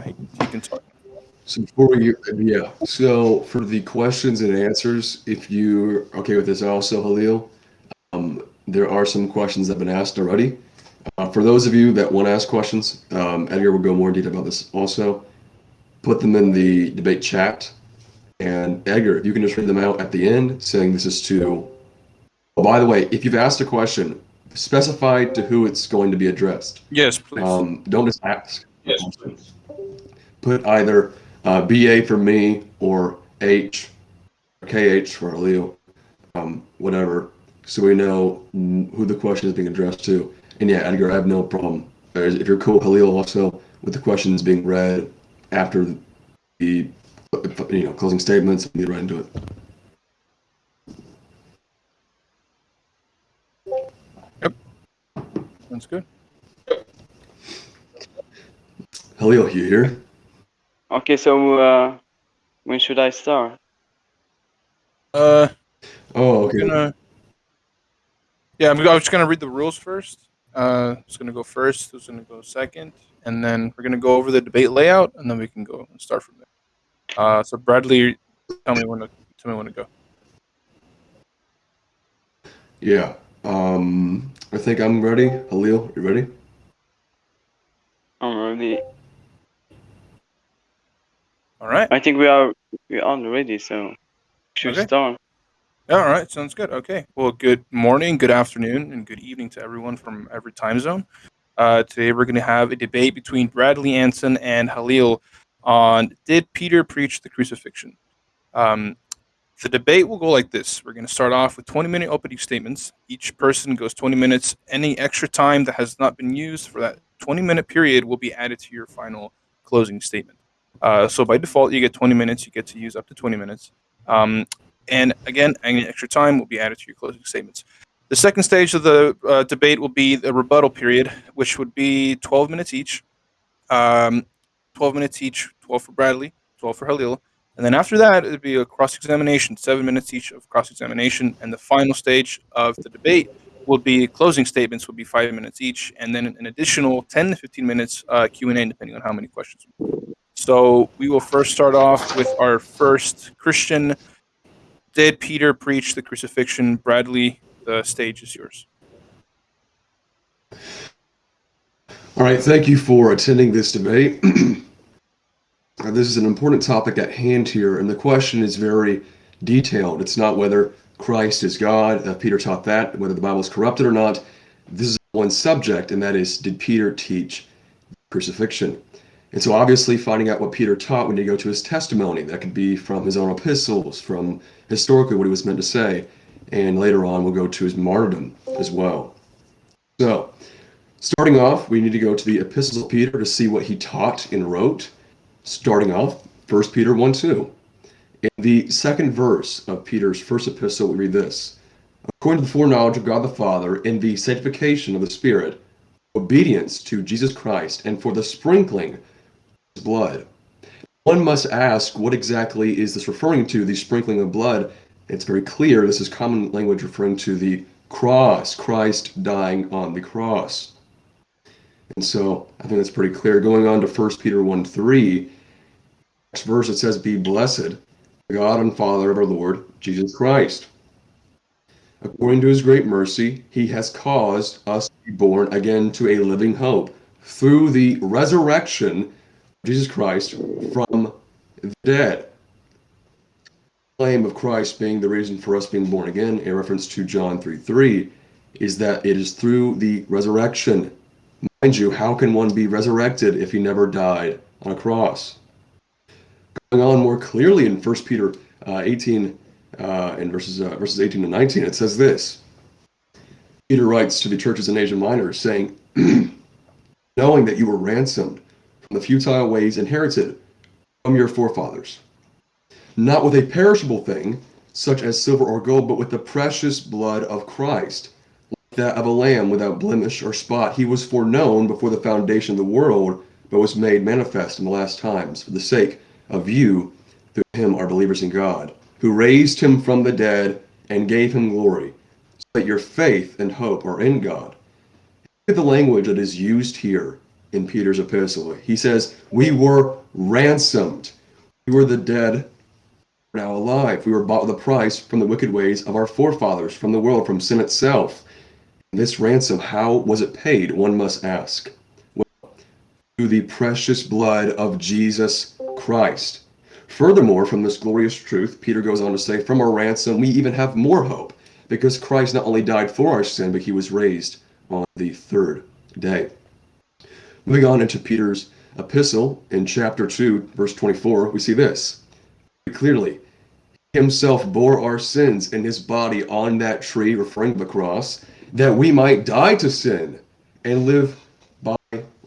he, he can talk. So before you, yeah. So for the questions and answers, if you're okay with this, also Halil, um, there are some questions that have been asked already. Uh, for those of you that want to ask questions, um, Edgar will go more in detail about this also. Put them in the debate chat. And Edgar, if you can just read them out at the end, saying this is to. Oh, by the way, if you've asked a question, specify to who it's going to be addressed. Yes, please. Um, don't just ask. yes, please. Put either uh, BA for me or H, KH for Leo, um, whatever, so we know who the question is being addressed to. And yeah, Edgar, I have no problem. If you're cool, Halil, also with the questions being read after the you know closing statements, get right into it. Yep, that's good. Halil, you here? Okay, so uh, when should I start? Uh, Oh, okay. gonna, yeah, I'm, I'm just gonna read the rules first. Uh, who's gonna go first? Who's gonna go second? And then we're gonna go over the debate layout, and then we can go and start from there. Uh, so Bradley, tell me when to tell me when to go. Yeah. Um, I think I'm ready. Halil, you ready? I'm ready. All right. I think we are we are ready, so should Okay. start. All right, sounds good. Okay. Well, good morning, good afternoon, and good evening to everyone from every time zone. Uh, today we're going to have a debate between Bradley Anson and Halil on Did Peter preach the crucifixion? Um, the debate will go like this. We're going to start off with 20 minute opening statements. Each person goes 20 minutes. Any extra time that has not been used for that 20 minute period will be added to your final closing statement. Uh, so by default, you get 20 minutes. You get to use up to 20 minutes. Um, and again, any extra time will be added to your closing statements. The second stage of the uh, debate will be the rebuttal period, which would be 12 minutes each. Um, 12 minutes each, 12 for Bradley, 12 for Halil. And then after that, it would be a cross examination, seven minutes each of cross examination. And the final stage of the debate will be closing statements, will be five minutes each. And then an additional 10 to 15 minutes uh, Q&A, depending on how many questions. So we will first start off with our first Christian did Peter preach the crucifixion? Bradley, the stage is yours. All right, thank you for attending this debate. This is an important topic at hand here, and the question is very detailed. It's not whether Christ is God, uh, Peter taught that, whether the Bible is corrupted or not. This is one subject, and that is, did Peter teach crucifixion? And so obviously finding out what Peter taught, we need to go to his testimony. That could be from his own epistles, from historically what he was meant to say, and later on we'll go to his martyrdom as well. So, starting off, we need to go to the epistles of Peter to see what he taught and wrote. Starting off, 1 Peter 1 2. In the second verse of Peter's first epistle, we read this According to the foreknowledge of God the Father, in the sanctification of the Spirit, obedience to Jesus Christ, and for the sprinkling blood. One must ask, what exactly is this referring to, the sprinkling of blood? It's very clear this is common language referring to the cross, Christ dying on the cross. And so I think that's pretty clear. Going on to 1 Peter 1 3, next verse it says, Be blessed, God and Father of our Lord Jesus Christ. According to his great mercy, he has caused us to be born again to a living hope through the resurrection Jesus Christ from the dead. Claim of Christ being the reason for us being born again, a reference to John 3 3, is that it is through the resurrection. Mind you, how can one be resurrected if he never died on a cross? Going on more clearly in 1 Peter uh, 18 uh, in verses uh, verses 18 to 19, it says this. Peter writes to the churches in Asia Minor, saying, "Knowing that you were ransomed from the futile ways inherited from your forefathers, not with a perishable thing such as silver or gold, but with the precious blood of Christ, like that of a lamb without blemish or spot. He was foreknown before the foundation of the world, but was made manifest in the last times for the sake of you, through him are believers in God." who raised him from the dead and gave him glory, so that your faith and hope are in God. Look at the language that is used here in Peter's epistle. He says, We were ransomed. We were the dead, now alive. We were bought with a price from the wicked ways of our forefathers, from the world, from sin itself. This ransom, how was it paid? One must ask. Well, through the precious blood of Jesus Christ. Furthermore, from this glorious truth, Peter goes on to say, From our ransom, we even have more hope, because Christ not only died for our sin, but he was raised on the third day. Moving on into Peter's epistle in chapter 2, verse 24, we see this clearly. He himself bore our sins in his body on that tree, referring to the cross, that we might die to sin and live by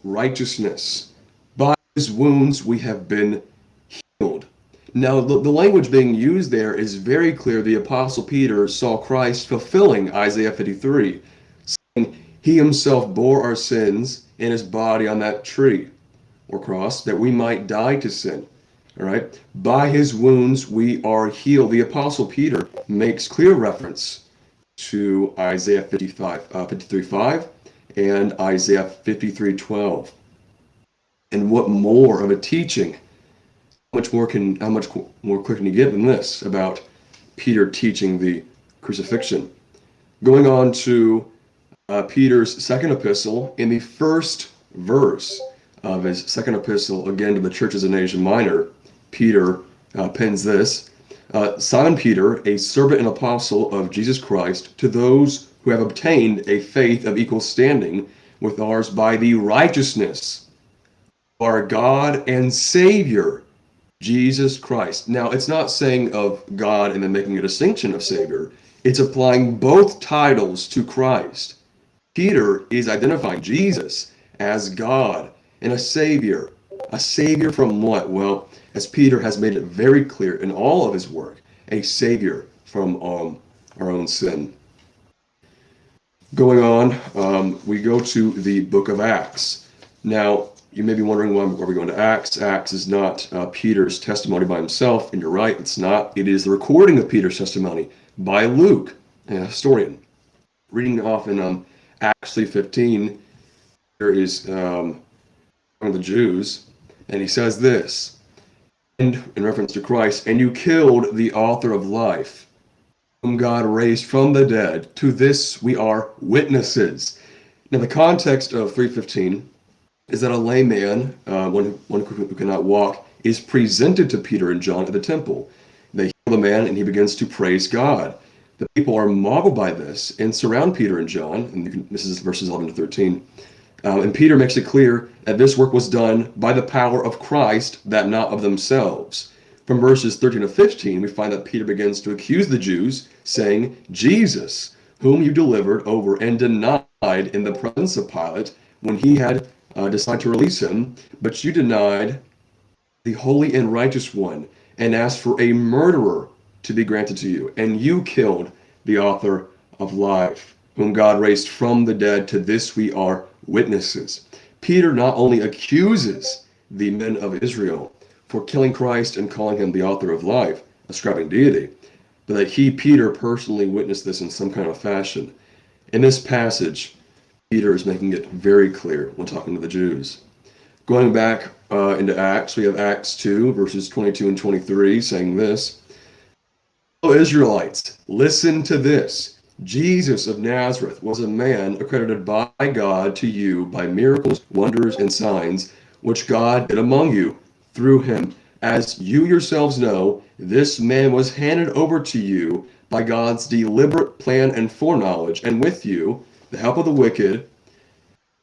righteousness. By his wounds we have been healed. Now, the, the language being used there is very clear. The Apostle Peter saw Christ fulfilling Isaiah 53, saying, He himself bore our sins in his body on that tree or cross that we might die to sin. All right. By his wounds we are healed. The apostle Peter makes clear reference to Isaiah 55, uh, 53 5 and Isaiah 53 12. And what more of a teaching? How much more can how much more quick can you get than this about Peter teaching the crucifixion? Going on to uh, Peter's second epistle in the first verse of his second epistle, again to the churches in Asia Minor, Peter uh, pens this uh, Simon Peter, a servant and apostle of Jesus Christ, to those who have obtained a faith of equal standing with ours by the righteousness of our God and Savior, Jesus Christ. Now, it's not saying of God and then making a distinction of Savior, it's applying both titles to Christ. Peter is identifying Jesus as God and a Savior. A Savior from what? Well, as Peter has made it very clear in all of his work, a Savior from um, our own sin. Going on, um, we go to the book of Acts. Now, you may be wondering why are we going to Acts. Acts is not uh, Peter's testimony by himself, and you're right, it's not. It is the recording of Peter's testimony by Luke, a historian. Reading off in um, Acts 15, there is um, one of the Jews, and he says this, and in reference to Christ, and you killed the author of life, whom God raised from the dead. To this we are witnesses. Now, the context of 315 is that a lame man, uh, one, one who cannot walk, is presented to Peter and John at the temple. They heal the man, and he begins to praise God. The people are marveled by this and surround Peter and John, and this is verses 11 to 13. Uh, and Peter makes it clear that this work was done by the power of Christ, that not of themselves. From verses 13 to 15, we find that Peter begins to accuse the Jews, saying, Jesus, whom you delivered over and denied in the presence of Pilate when he had uh, decided to release him, but you denied the holy and righteous one and asked for a murderer to be granted to you, and you killed the author of life, whom God raised from the dead. To this we are witnesses. Peter not only accuses the men of Israel for killing Christ and calling him the author of life, ascribing deity, but that he, Peter, personally witnessed this in some kind of fashion. In this passage, Peter is making it very clear when talking to the Jews. Going back uh, into Acts, we have Acts 2, verses 22 and 23, saying this Israelites, listen to this. Jesus of Nazareth was a man accredited by God to you by miracles, wonders, and signs, which God did among you through him. As you yourselves know, this man was handed over to you by God's deliberate plan and foreknowledge, and with you, the help of the wicked,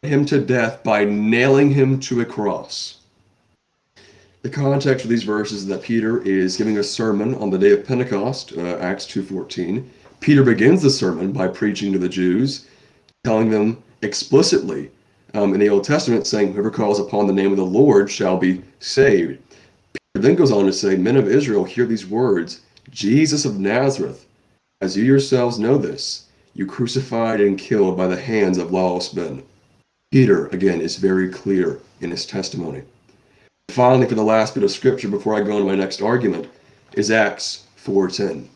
him to death by nailing him to a cross. The context of these verses is that Peter is giving a sermon on the day of Pentecost, uh, Acts 2.14. Peter begins the sermon by preaching to the Jews, telling them explicitly um, in the Old Testament, saying, whoever calls upon the name of the Lord shall be saved. Peter then goes on to say, men of Israel, hear these words, Jesus of Nazareth, as you yourselves know this, you crucified and killed by the hands of lawless men. Peter, again, is very clear in his testimony. Finally, for the last bit of scripture before I go into my next argument, is Acts 4.10.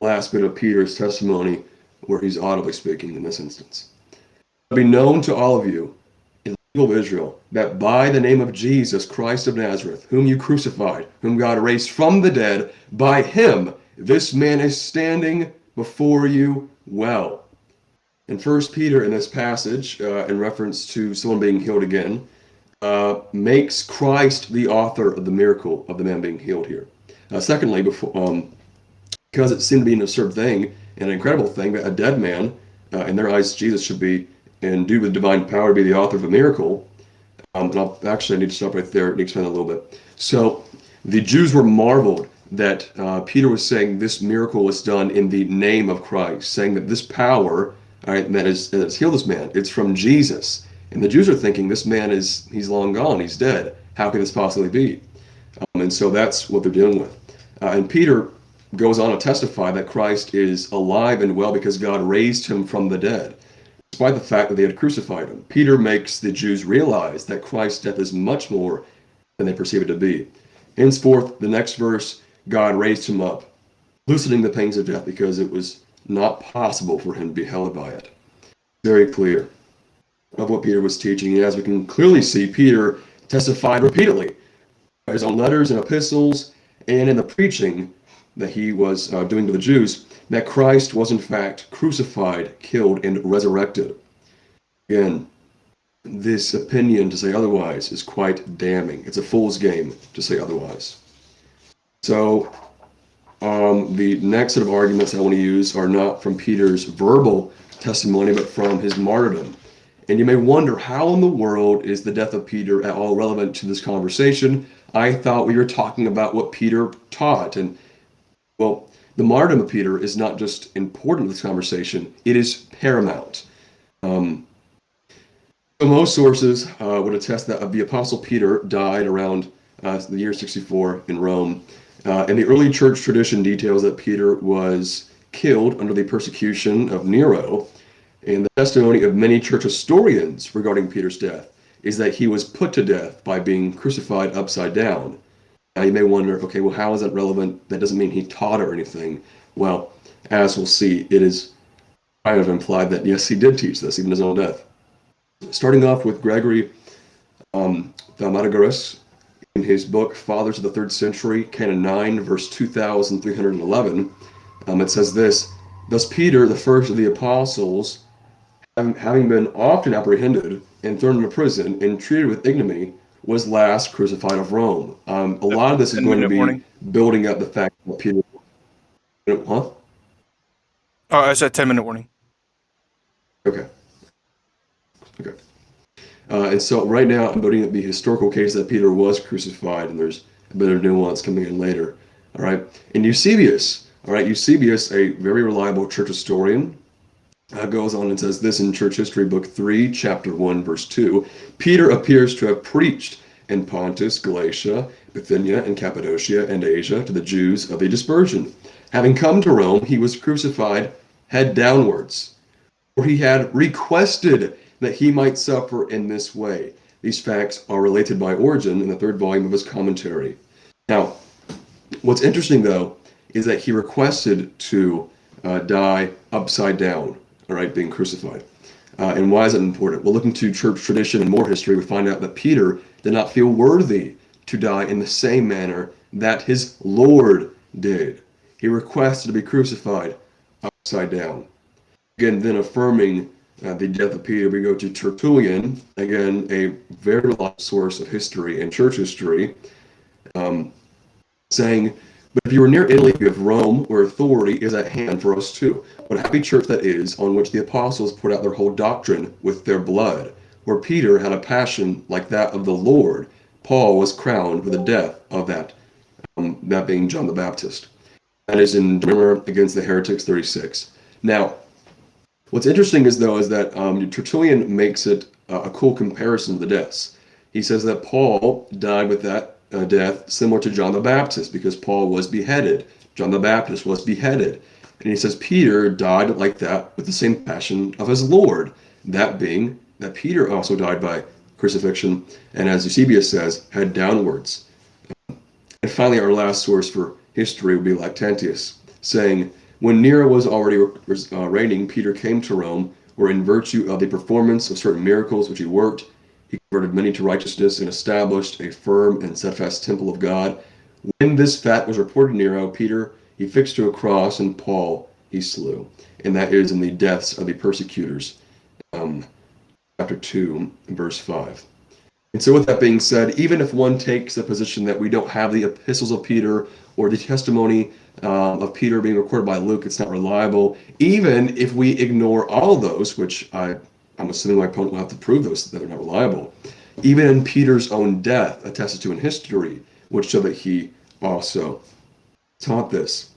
Last bit of Peter's testimony where he's audibly speaking in this instance. Be known to all of you in the people of Israel, that by the name of Jesus Christ of Nazareth, whom you crucified, whom God raised from the dead, by him this man is standing before you well. In First Peter, in this passage, uh, in reference to someone being healed again, uh, makes Christ the author of the miracle of the man being healed here. Uh, secondly, before, um, because it seemed to be an absurd thing and an incredible thing that a dead man, uh, in their eyes, Jesus should be, and due with divine power, to be the author of a miracle. Um, and I'll actually I need to stop right there and explain a little bit. So the Jews were marveled that uh, Peter was saying this miracle was done in the name of Christ, saying that this power all right, that is that has healed this man. It's from Jesus. And the Jews are thinking this man is he's long gone, he's dead. How could this possibly be? Um, and so that's what they're dealing with. Uh, and Peter goes on to testify that Christ is alive and well because God raised him from the dead, despite the fact that they had crucified him. Peter makes the Jews realize that Christ's death is much more than they perceive it to be. Henceforth, the next verse, God raised him up, loosening the pangs of death because it was not possible for him to be held by it. Very clear of what Peter was teaching. And as we can clearly see, Peter testified repeatedly his own letters and epistles and in the preaching that he was uh, doing to the Jews that Christ was in fact crucified, killed, and resurrected. Again, this opinion to say otherwise is quite damning. It's a fool's game to say otherwise. So um, the next set of arguments I want to use are not from Peter's verbal testimony, but from his martyrdom. And you may wonder, how in the world is the death of Peter at all relevant to this conversation? I thought we were talking about what Peter taught. And, well, the martyrdom of Peter is not just important to this conversation, it is paramount. Um, so most sources uh, would attest that the Apostle Peter died around uh, the year 64 in Rome. Uh, and the early church tradition details that Peter was killed under the persecution of Nero. And the testimony of many church historians regarding Peter's death is that he was put to death by being crucified upside down. Now you may wonder, okay, well, how is that relevant? That doesn't mean he taught or anything. Well, as we'll see, it is kind of implied that yes, he did teach this, even his own death. Starting off with Gregory um, in his book Fathers of the Third Century, Canon 9, verse 2311, um, it says this Thus Peter, the first of the apostles, having been often apprehended and thrown into prison and treated with ignominy, was last crucified of Rome. Um, a lot of this is going to be building up the fact that Peter. Huh? Oh, I said 10 minute warning. Okay. Okay. Uh, and so right now I'm noting the historical case that Peter was crucified, and there's a bit of nuance coming in later. All right. And Eusebius, all right, Eusebius, a very reliable church historian, uh, goes on and says this in Church History, Book 3, Chapter 1, Verse 2. Peter appears to have preached in Pontus, Galatia, Bithynia, and Cappadocia, and Asia to the Jews of the dispersion. Having come to Rome, he was crucified head downwards, for he had requested that he might suffer in this way. These facts are related by Origen in the third volume of his commentary. Now, what's interesting though is that he requested to uh, die upside down, all right, being crucified. Uh, and why is it important? Well, looking to church tradition and more history, we find out that Peter did not feel worthy to die in the same manner that his Lord did. He requested to be crucified upside down. Again, then affirming uh, the death of Peter, we go to Tertullian, again, a very reliable source of history and church history, um, saying, But if you are near Italy, you have Rome, where authority is at hand for us too. What a happy church that is, on which the apostles poured out their whole doctrine with their blood. Where Peter had a passion like that of the Lord, Paul was crowned with the death of that, um, that being John the Baptist. That is in Remember Against the Heretics 36. Now, What's interesting is though is that um, Tertullian makes it uh, a cool comparison of the deaths. He says that Paul died with that uh, death similar to John the Baptist because Paul was beheaded. John the Baptist was beheaded. And he says Peter died like that with the same passion of his Lord. That being that Peter also died by crucifixion, and as Eusebius says, head downwards. And finally, our last source for history would be Lactantius, saying, when Nero was already uh, reigning, Peter came to Rome, where in virtue of the performance of certain miracles which he worked, He converted many to righteousness and established a firm and steadfast temple of God. When this fact was reported to Nero, Peter he fixed to a cross, and Paul he slew. And that is in the deaths of the persecutors. Um, chapter 2, verse 5. And so, with that being said, even if one takes the position that we don't have the epistles of Peter or the testimony um, of Peter being recorded by Luke, it's not reliable. Even if we ignore all those, which I, I'm assuming my opponent will have to prove those that they're not reliable, even in Peter's own death, attested to in history, would show that he also taught this.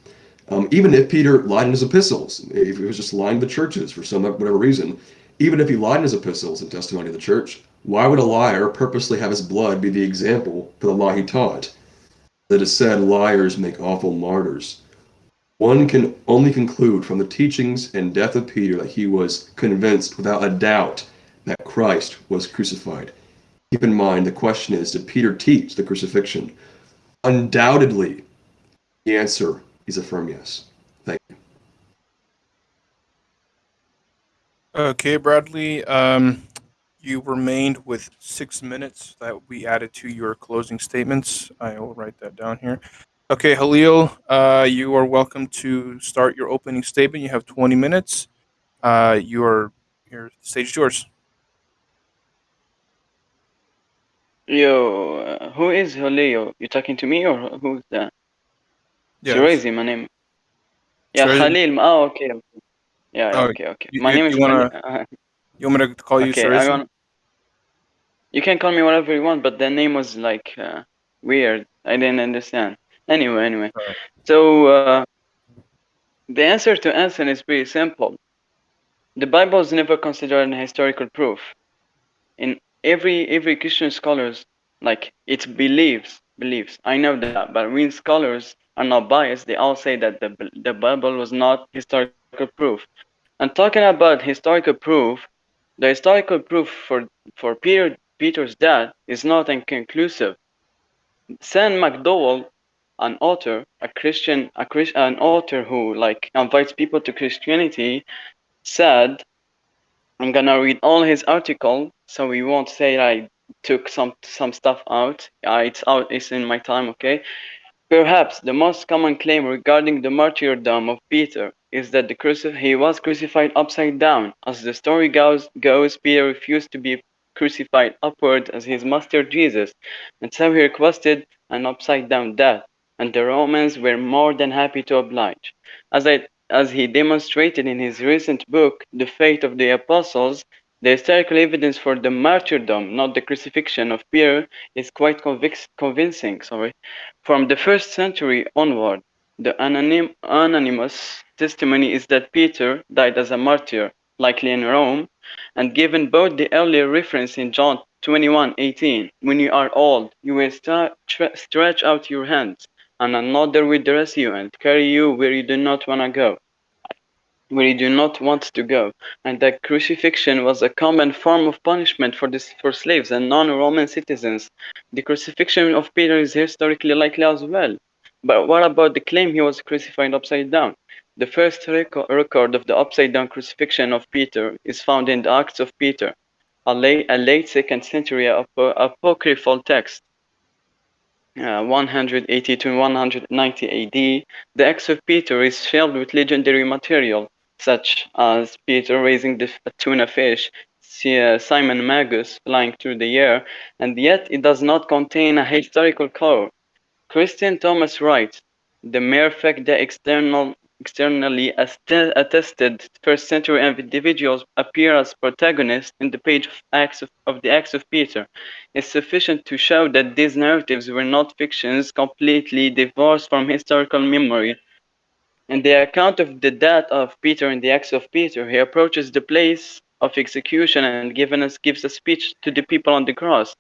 Um, even if Peter lied in his epistles, if he was just lying to the churches for some whatever reason, even if he lied in his epistles and testimony of the church, why would a liar purposely have his blood be the example for the lie he taught? That is said, liars make awful martyrs. One can only conclude from the teachings and death of Peter that he was convinced without a doubt that Christ was crucified. Keep in mind, the question is Did Peter teach the crucifixion? Undoubtedly, the answer is a firm yes. Thank you. Okay, Bradley. Um, you remained with six minutes that we added to your closing statements. I will write that down here. Okay, Halil, uh, you are welcome to start your opening statement. You have 20 minutes. Uh, your your stage is yours. Yo, uh, who is Halil? You talking to me or who's that? Yeah. Shirazi, my name. Yeah, Shirazi? Khalil. Oh, okay. okay. Yeah, yeah, Oh, okay, okay. you- My you- name is you wanna- Khalil. You want me to call you okay, Shirazi? Want. You can call me whatever you want, but the name was like uh, weird. I didn't understand. Anyway, anyway. Alright. So uh, the answer to Anson is pretty simple. The Bible is never considered an historical proof. In every every Christian scholars like it believes believes. I know that, but when scholars are not biased, they all say that the the Bible was not historical proof. And talking about historical proof, the historical proof for for Peter Peter's death is not inconclusive. Sam McDowell, an author, a Christian, a Chris, an author who like invites people to Christianity, said, "I'm gonna read all his article, so we won't say I took some some stuff out. Uh, it's out. It's in my time, okay." Perhaps the most common claim regarding the martyrdom of Peter is that he was crucified upside down. As the story goes, goes, Peter refused to be crucified upward as his master Jesus, and so he requested an upside down death, and the Romans were more than happy to oblige. As, I, as he demonstrated in his recent book, The Fate of the Apostles, the historical evidence for the martyrdom, not the crucifixion of Peter, is quite convic- convincing. Sorry. From the first century onward, the anonym, anonymous testimony is that Peter died as a martyr, likely in Rome, and given both the earlier reference in John 21:18, when you are old, you will tre- stretch out your hands, and another will dress you and carry you where you do not want to go, where you do not want to go, and that crucifixion was a common form of punishment for this for slaves and non-Roman citizens. The crucifixion of Peter is historically likely as well. But what about the claim he was crucified upside down? The first reco- record of the upside down crucifixion of Peter is found in the Acts of Peter, a late, a late second century apo- apocryphal text. Uh, 180 to 190 AD, the Acts of Peter is filled with legendary material, such as Peter raising the tuna fish, uh, Simon Magus flying through the air, and yet it does not contain a historical core. Christine Thomas writes, the mere fact that external, externally attested first century individuals appear as protagonists in the page of, Acts of, of the Acts of Peter is sufficient to show that these narratives were not fictions completely divorced from historical memory. In the account of the death of Peter in the Acts of Peter, he approaches the place of execution and given us, gives a speech to the people on the cross.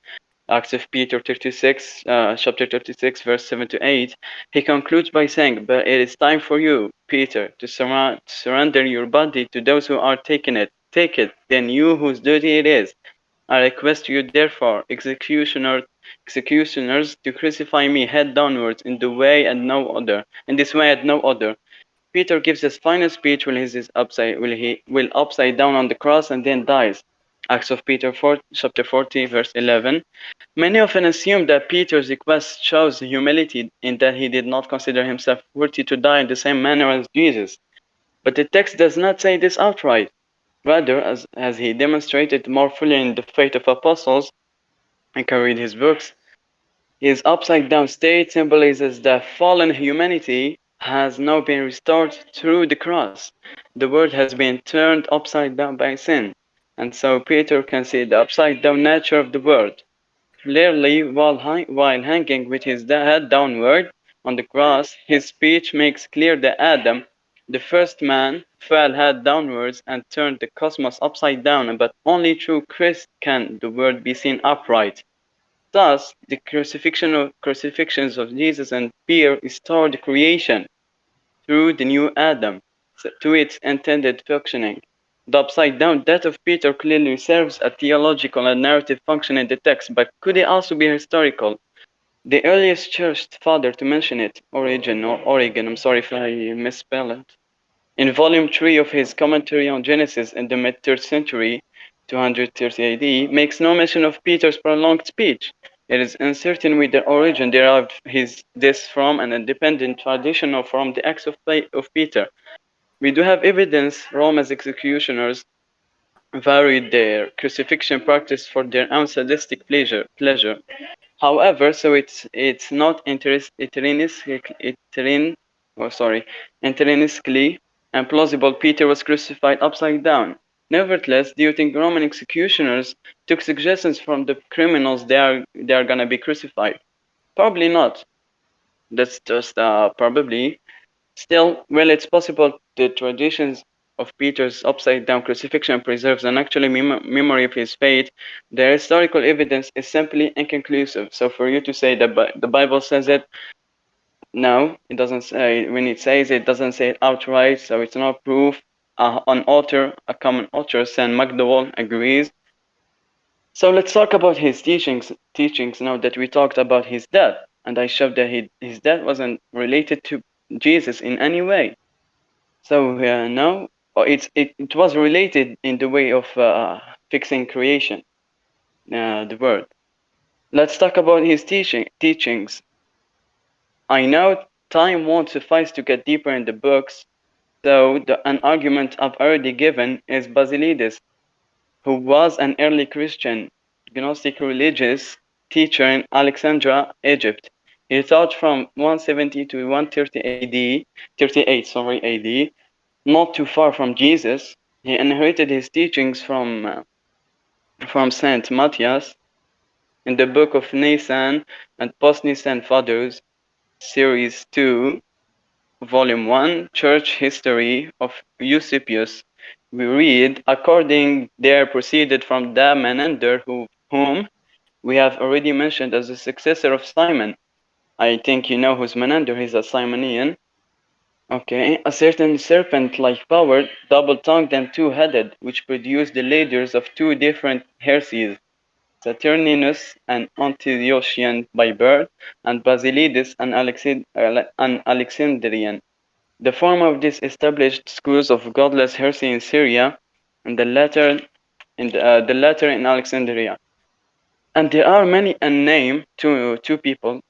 Acts of Peter 36, uh, chapter 36, verse 7 to 8, he concludes by saying, But it is time for you, Peter, to surround, surrender your body to those who are taking it. Take it, then you whose duty it is. I request you, therefore, executioner, executioners, to crucify me head downwards in the way and no other, in this way and no other. Peter gives his final speech when he is upside, will he will upside down on the cross and then dies. Acts of Peter 4, chapter 40, verse 11. Many often assume that Peter's request shows humility in that he did not consider himself worthy to die in the same manner as Jesus. But the text does not say this outright. Rather, as, as he demonstrated more fully in the Faith of Apostles, I can read his books, his upside down state symbolizes that fallen humanity has now been restored through the cross. The world has been turned upside down by sin. And so Peter can see the upside down nature of the world. Clearly, while, while hanging with his head downward on the cross, his speech makes clear that Adam, the first man, fell head downwards and turned the cosmos upside down, but only through Christ can the world be seen upright. Thus, the crucifixion of, crucifixions of Jesus and Peter restored creation through the new Adam to its intended functioning. The upside down death of Peter clearly serves a theological and narrative function in the text, but could it also be historical? The earliest church father to mention it, Origen or Origen, I'm sorry if I misspell it, in volume 3 of his commentary on Genesis in the mid 3rd century, 230 AD, makes no mention of Peter's prolonged speech. It is uncertain whether Origen derived his, this from an independent tradition or from the acts of, of Peter. We do have evidence Rome's executioners varied their crucifixion practice for their own sadistic pleasure. pleasure. However, so it's it's not intrinsically, oh sorry, intrinsically and plausible Peter was crucified upside down. Nevertheless, do you think Roman executioners took suggestions from the criminals they are they are gonna be crucified? Probably not. That's just uh, probably. Still, well, it's possible the traditions of Peter's upside down crucifixion preserves an actual mem memory of his fate, the historical evidence is simply inconclusive. So for you to say that the Bible says it, no, it doesn't say. When it says it, doesn't say it outright, so it's not proof. Uh, an author, a common author, Sam McDowell, agrees. So let's talk about his teachings. Teachings now that we talked about his death, and I showed that he, his death wasn't related to Jesus in any way. So uh, now it, it, it was related in the way of uh, fixing creation, uh, the word. Let's talk about his teaching teachings. I know time won't suffice to get deeper in the books, so the, an argument I've already given is Basilides, who was an early Christian Gnostic religious teacher in Alexandria, Egypt. He taught from 170 to 130 AD, 38 sorry AD, not too far from Jesus. He inherited his teachings from uh, from Saint Matthias in the book of Nicene and Post-Nicene Fathers, Series 2, Volume 1, Church History of Eusebius. We read, according there proceeded from the Menander who, whom we have already mentioned as the successor of Simon. I think you know who's Menander, he's a Simonian. Okay, a certain serpent-like power, double-tongued and two-headed, which produced the leaders of two different heresies, Saturninus, an Antiochian by birth, and Basilides, an, Alexid an Alexandrian. The former of these established schools of godless heresy in Syria, and the latter in the, uh, the latter in Alexandria. And there are many unnamed to two people.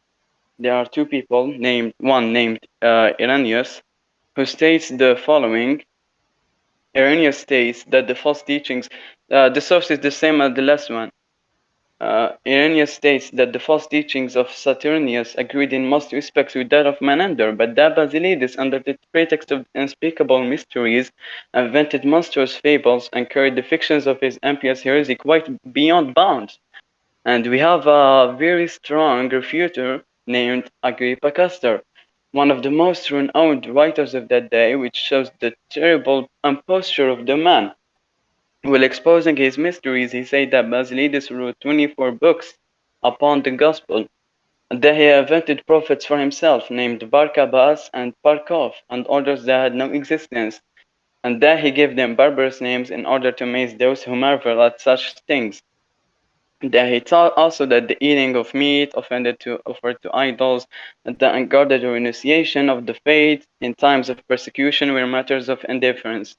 There are two people named one named uh, Irenaeus, who states the following. Irenaeus states that the false teachings, uh, the source is the same as the last one. Uh, Irenaeus states that the false teachings of Saturninus agreed in most respects with that of Menander, but that Basilides, under the pretext of unspeakable mysteries, invented monstrous fables and carried the fictions of his impious heresy quite beyond bounds. And we have a very strong refuter named Agrippa Castor, one of the most renowned writers of that day, which shows the terrible imposture of the man. While exposing his mysteries, he said that Basilides wrote 24 books upon the gospel, and that he invented prophets for himself, named Barcabbas and Barcoph, and others that had no existence, and that he gave them barbarous names in order to amaze those who marvel at such things. That he taught also that the eating of meat offended to offered to idols, and the unguarded renunciation of the faith in times of persecution were matters of indifference.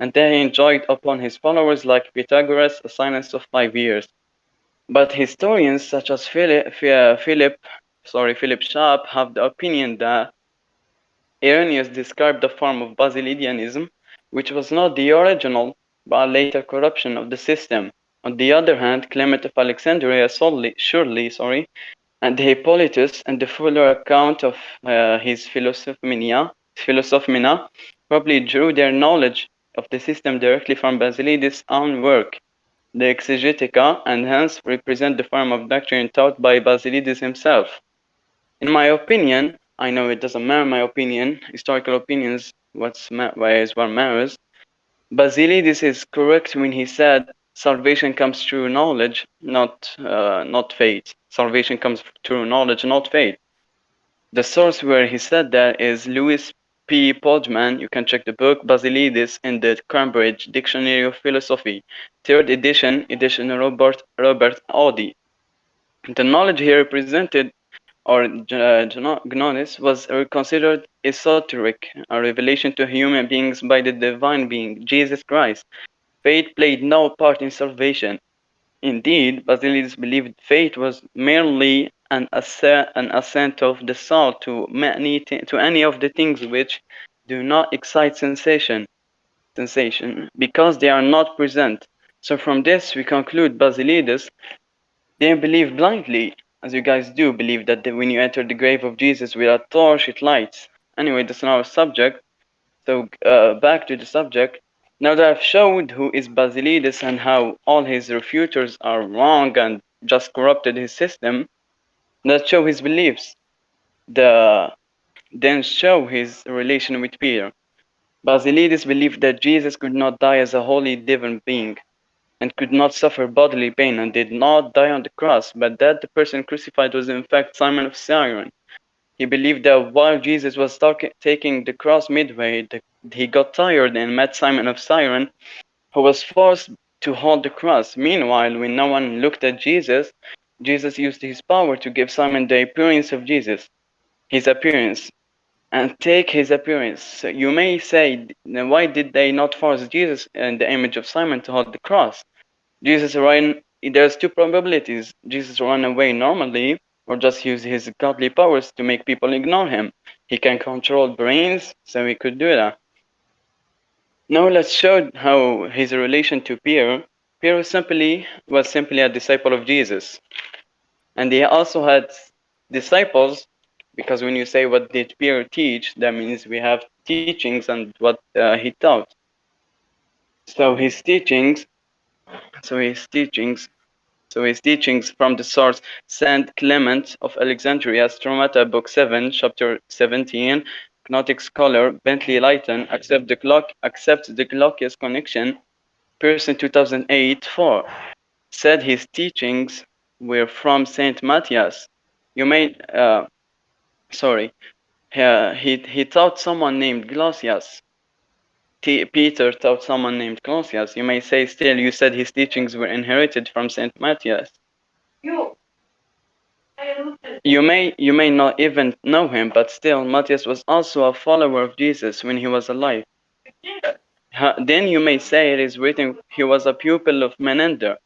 and that he enjoined upon his followers like Pythagoras a silence of five years. But historians such as Philip, Philip sorry, Philip Schaff have the opinion that Irenaeus described the form of Basilidianism, which was not the original, but a later corruption of the system. On the other hand, Clement of Alexandria solely, surely sorry, and Hippolytus and the fuller account of uh, his Philosophia probably drew their knowledge of the system directly from Basilides' own work, the Exegetica, and hence represent the form of doctrine taught by Basilides himself. In my opinion, I know it doesn't matter my opinion, historical opinions, what's is what matters. Basilides is correct when he said salvation comes through knowledge, not uh, not faith. Salvation comes through knowledge, not faith. The source where he said that is Louis P. Pojman. You can check the book Basilides in the Cambridge Dictionary of Philosophy, third edition, edition Robert Robert Audi. The knowledge here represented or uh, gnosis was considered esoteric, a revelation to human beings by the divine being, Jesus Christ. Faith played no part in salvation. Indeed, Basilides believed faith was merely an, assent, an of the soul to, many to any of the things which do not excite sensation, sensation because they are not present. So from this we conclude Basilides didn't believe blindly, as you guys do believe that the, when you enter the grave of Jesus with a torch, it lights. Anyway, that's not our subject. So uh, back to the subject. Now that I've showed who is Basilides and how all his refuters are wrong and just corrupted his system, let's show his beliefs. The then show his relation with Peter. Basilides believed that Jesus could not die as a holy divine being and could not suffer bodily pain and did not die on the cross, but that the person crucified was in fact Simon of Cyrene. He believed that while Jesus was taking the cross midway, the, he got tired and met Simon of Cyrene, who was forced to hold the cross. Meanwhile, when no one looked at Jesus, Jesus used his power to give Simon the appearance of Jesus, his appearance, and take his appearance. You may say, why did they not force Jesus in the image of Simon to hold the cross? Jesus ran, there's two probabilities. Jesus ran away normally or just use his godly powers to make people ignore him. He can control brains, so he could do that. Now let's show how his relation to Peter. Peter simply was simply a disciple of Jesus. And he also had disciples because when you say what did Peter teach, that means we have teachings and what uh, he taught. So his teachings so his teachings, so his teachings from the source Saint Clement of Alexandria, Stromata, Book 7, Chapter 17, Gnostic scholar Bentley Layton accept the clock accepts the Glaucias connection, Pearson 2008 4 said his teachings were from Saint Matthias. You may, uh, sorry, uh, he he taught someone named Glaucias T Peter taught someone named Glaucias, you may say still you said his teachings were inherited from Saint Matthias. You you may you may not even know him, but still Matthias was also a follower of Jesus when he was alive. Then you may say it is written he was a pupil of Menander,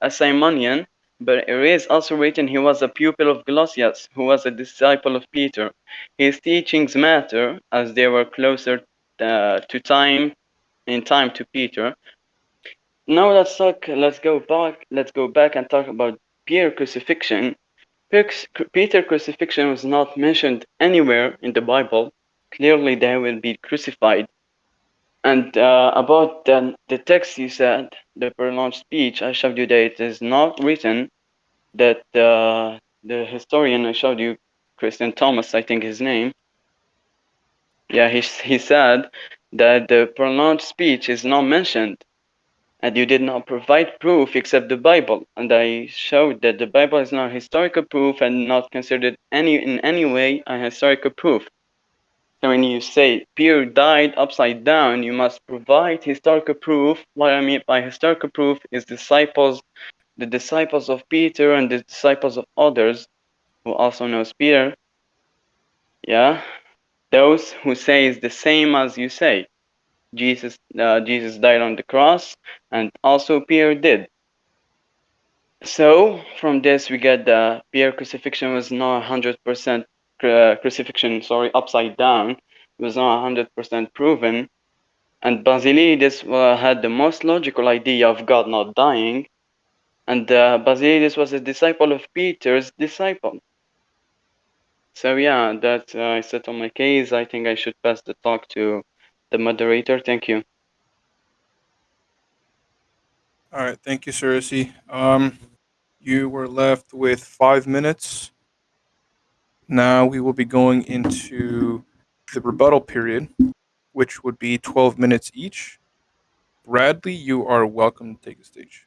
a Simonian, but it is also written he was a pupil of Glaucias, who was a disciple of Peter. His teachings matter as they were closer uh, to time in time to Peter. Now let's talk. Let's go back. Let's go back and talk about Peter crucifixion. Peter crucifixion was not mentioned anywhere in the Bible. Clearly, they will be crucified. And uh, about the, the text you said, the prolonged speech, I showed you that it is not written that uh, the historian I showed you, Christine Thomas, I think his name, yeah, he, he said that the pronounced speech is not mentioned and you did not provide proof except the Bible. And I showed that the Bible is not historical proof and not considered any in any way a historical proof. So when you say Peter died upside down, you must provide historical proof. What I mean by historical proof is disciples, the disciples of Peter and the disciples of others who also knows Peter. Yeah, those who say is the same as you say. Jesus uh, Jesus died on the cross, and also Peter did. So from this we get the Pierre crucifixion was not hundred percent crucifixion. Sorry, upside down. It was not hundred percent proven, and Basilides uh, had the most logical idea of God not dying, and uh, Basilides was a disciple of Peter's disciple. So yeah, that uh, I set on my case. I think I should pass the talk to the moderator. Thank you. All right, thank you, Cersei. Um, you were left with five minutes. Now we will be going into the rebuttal period, which would be 12 minutes each. Bradley, you are welcome to take the stage.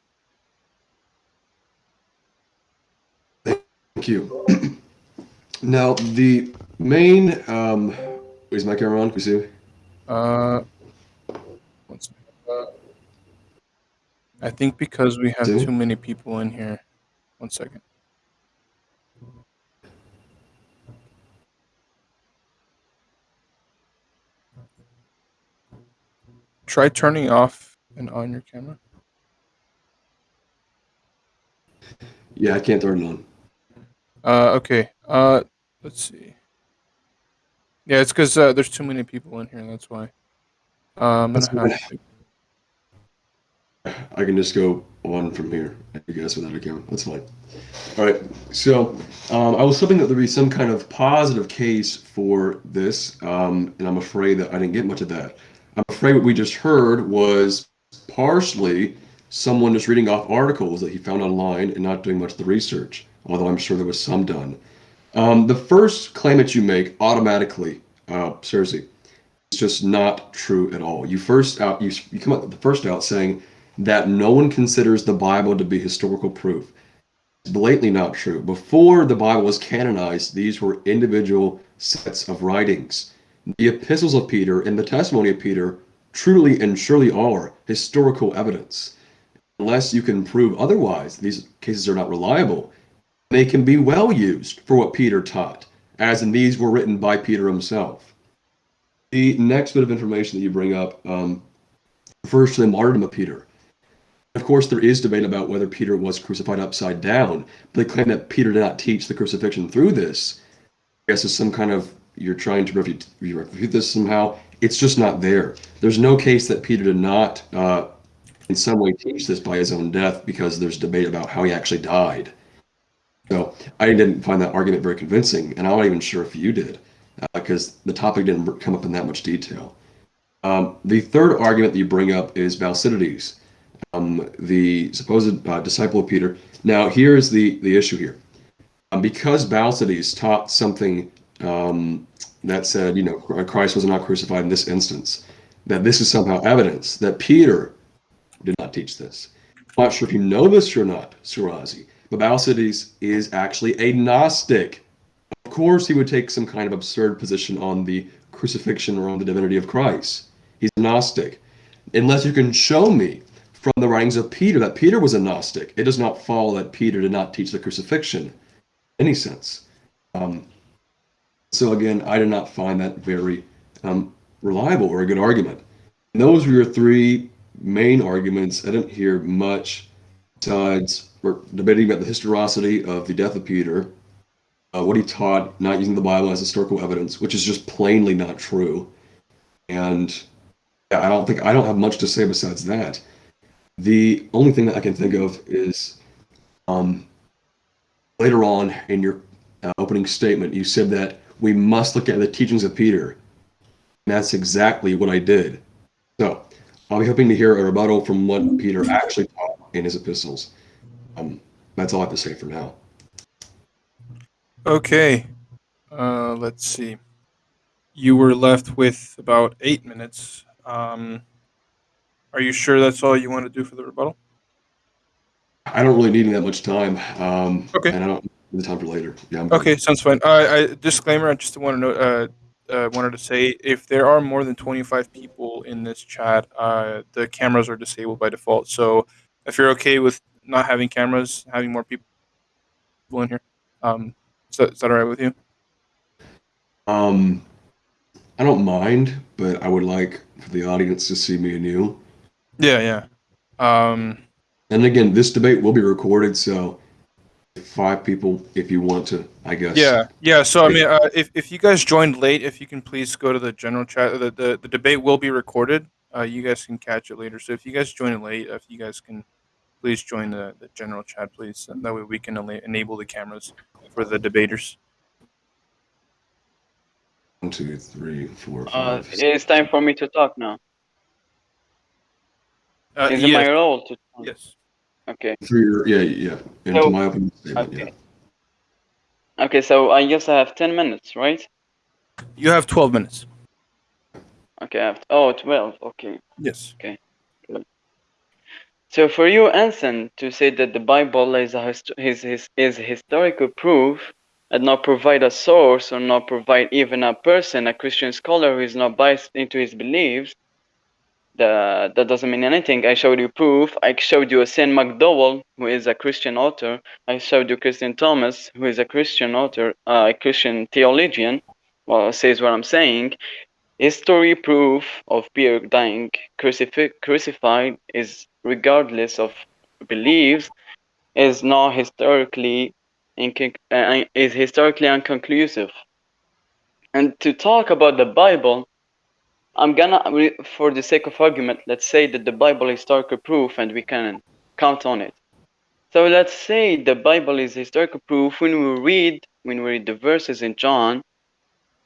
Thank you. Now, the main. Um, is my camera on? See? Uh. Uh, I think because we have too many people in here. One second. Try turning off and on your camera. Yeah, I can't turn it on. Uh, okay. Uh, let's see. Yeah, it's because uh, there's too many people in here. That's why. I'm That's. I can just go on from here, I guess, without a camera. That's fine. All right. So um, I was hoping that there'd be some kind of positive case for this, um, and I'm afraid that I didn't get much of that. I'm afraid what we just heard was partially someone just reading off articles that he found online and not doing much of the research, although I'm sure there was some done. Um, the first claim that you make automatically, uh, Cersei, is just not true at all. You first out, you, you come up the first out saying that no one considers the Bible to be historical proof. It's blatantly not true. Before the Bible was canonized, these were individual sets of writings. The epistles of Peter and the testimony of Peter truly and surely are historical evidence. Unless you can prove otherwise, these cases are not reliable. They can be well used for what Peter taught, as in these were written by Peter himself. The next bit of information that you bring up um, refers to the martyrdom of Peter. Of course, there is debate about whether Peter was crucified upside down, but they claim that Peter did not teach the crucifixion through this. I guess it's some kind of you're trying to refute, refute this somehow. It's just not there. There's no case that Peter did not, uh, in some way, teach this by his own death because there's debate about how he actually died. So I didn't find that argument very convincing, and I'm not even sure if you did, because uh, the topic didn't come up in that much detail. Um, the third argument that you bring up is Basilides, um, the supposed uh, disciple of Peter. Now, here's the, the issue here. Um, because Basilides taught something um, that said, you know, Christ was not crucified in this instance, that this is somehow evidence that Peter did not teach this. I'm not sure if you know this or not, Surazi, but Basilides is actually a Gnostic. Of course, he would take some kind of absurd position on the crucifixion or on the divinity of Christ. He's a Gnostic. Unless you can show me from the writings of Peter that Peter was a Gnostic, it does not follow that Peter did not teach the crucifixion in any sense. Um, so again, I did not find that very um, reliable or a good argument. And those were your three main arguments. I didn't hear much besides we're debating about the historicity of the death of Peter, uh, what he taught, not using the Bible as historical evidence, which is just plainly not true. And yeah, I don't think I don't have much to say besides that. The only thing that I can think of is um, later on in your uh, opening statement, you said that we must look at the teachings of Peter. And that's exactly what I did. So I'll be hoping to hear a rebuttal from what Peter actually taught in his epistles. Um, that's all I have to say for now. Okay. Uh, let's see. You were left with about eight minutes. Um, are you sure that's all you want to do for the rebuttal? I don't really need that much time. Um, Okay. And I don't need the time for later. Yeah. I'm good. Okay, sounds fine. Uh, I, disclaimer: I just want to know, uh, uh, wanted to say, if there are more than twenty-five people in this chat, uh, the cameras are disabled by default. So, if you're okay with not having cameras, having more people in here, um, is that, is that all right with you? Um, I don't mind, but I would like for the audience to see me and you. Yeah, yeah. Um, And again, this debate will be recorded, so five people, if you want to, I guess. yeah, yeah. So I mean, uh, if if you guys joined late, if you can please go to the general chat. The the, the debate will be recorded. Uh, you guys can catch it later. So if you guys join late, if you guys can please join the, the general chat, please. And that way we can ena- enable the cameras for the debaters. One, two, three, four, Uh, it's time for me to talk now. Uh, Is it my role to talk? yes. Okay. For your, yeah, yeah. And So- my opening statement, okay. yeah. Okay, so I guess I have 10 minutes, right? You have 12 minutes. Okay, I have, oh, 12, okay. Yes. So for you, Anson, to say that the Bible is a hist- is, is, is historical proof and not provide a source or not provide even a person, a Christian scholar who is not biased into his beliefs, the, that doesn't mean anything. I showed you proof. I showed you a Saint McDowell, who is a Christian author. I showed you Christine Thomas, who is a Christian author, uh, a Christian theologian. Well, says what I'm saying. History proof of Pierre dying crucifi- crucified is regardless of beliefs is not historically uh, is historically unconclusive. And to talk about the Bible, I'm gonna, for the sake of argument, let's say that the Bible is historical proof and we can count on it. So let's say the Bible is historical proof when we read when we read the verses in John.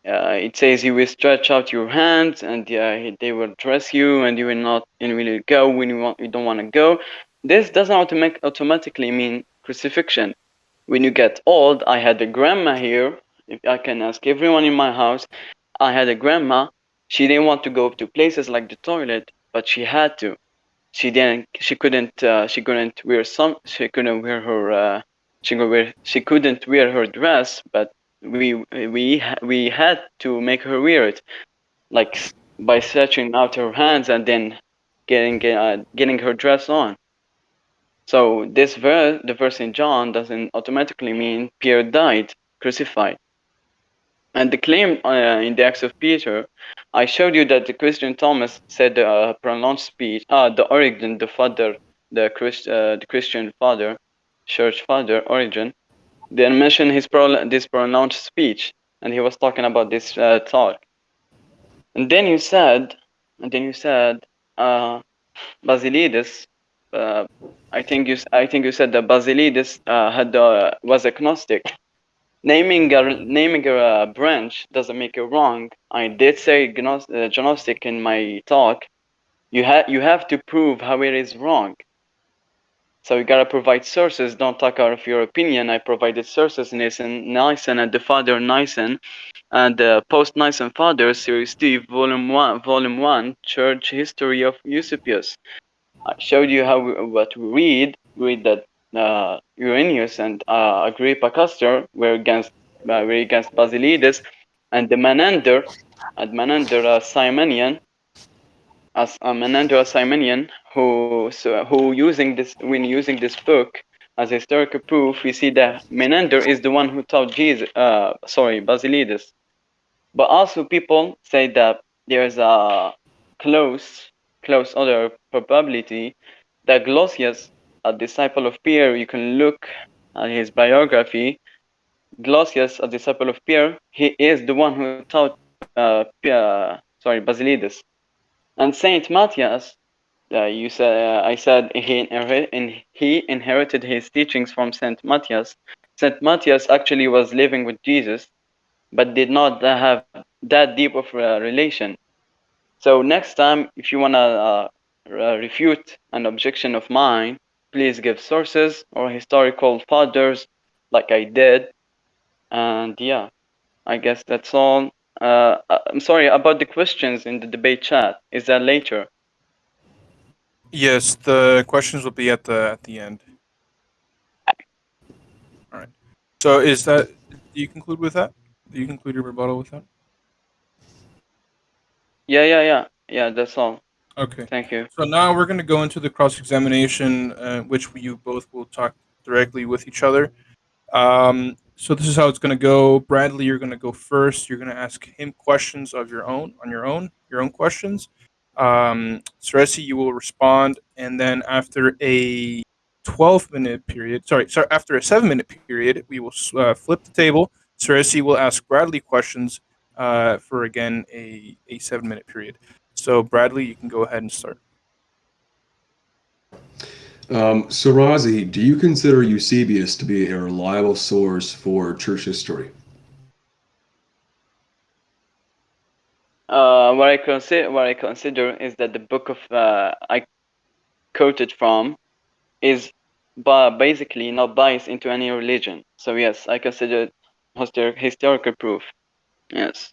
Uh, it says you will stretch out your hands and uh, they will dress you and you will not and will go when you want you don't want to go. This doesn't automatic, automatically mean crucifixion. When you get old, I had a grandma here. If I can ask everyone in my house, I had a grandma. She didn't want to go to places like the toilet, but she had to. She didn't. She couldn't. Uh, she couldn't wear some. She couldn't wear her. Uh, she wear. She couldn't wear her dress, but we we we had to make her wear it, like by stretching out her hands and then getting uh, getting her dress on. So this verse, the verse in John, doesn't automatically mean Pierre died, crucified. And the claim uh, in the Acts of Peter, I showed you that the Christine Thomas said a uh, pronounced speech. Ah, the Origen, the father, the Christ, uh, the Christian father, church father, Origen, then mentioned his pro- this pronounced speech, and he was talking about this uh, talk. And then you said, and then you said, uh, Basilides. Uh, I think you, I think you said that Basilides uh, had uh, was agnostic. Naming a naming a uh, branch doesn't make it wrong. I did say gnos- uh, gnostic in my talk. You have you have to prove how it is wrong. So you gotta provide sources. Don't talk out of your opinion. I provided sources. Nicene, Nicene, and the father Nicene, and the post Nicene father series two, volume one, volume one, Church History of Eusebius. I showed you how we, what we read. Read that uh, Irenaeus and uh, Agrippa Castor were against uh, were against Basilides, and the Menander, and Menander uh, Simonian, as uh, Menander a Simonian, who so, who using this when using this book as historical proof, we see that Menander is the one who taught Jesus. Uh, sorry, Basilides. But also people say that there's a close close other probability that Glaucias, a disciple of Pierre, you can look at his biography. Glaucias, a disciple of Pierre, he is the one who taught uh, Pierre, sorry Basilides. And Saint Matthias, uh, you said I said he inherit, in, he inherited his teachings from Saint Matthias. Saint Matthias actually was living with Jesus, but did not have that deep of a relation. So next time, if you wanna uh, uh, refute an objection of mine, please give sources or historical fathers, like I did. And yeah, I guess that's all. Uh, I'm sorry about the questions in the debate chat. Is that later? Yes, the questions will be at the at the end. All right. So is that do you conclude with that? Do you conclude your rebuttal with that? Yeah, yeah, yeah, yeah. That's all. Okay. Thank you. So now we're going to go into the cross examination, uh, which you both will talk directly with each other. Um, So this is how it's going to go. Bradley, you're going to go first. You're going to ask him questions of your own, on your own, your own questions. Um, Ceresi, you will respond, and then after a 12 minute period, sorry, sorry, after a seven minute period, we will uh, flip the table. Ceresi will ask Bradley questions uh, for again a, a seven minute period. So Bradley, you can go ahead and start. Um, so Razi, do you consider Eusebius to be a reliable source for church history? Uh, what I consider what I consider is that the book of uh, I quoted from is ba- basically not biased into any religion. So yes, I consider it historical proof. Yes.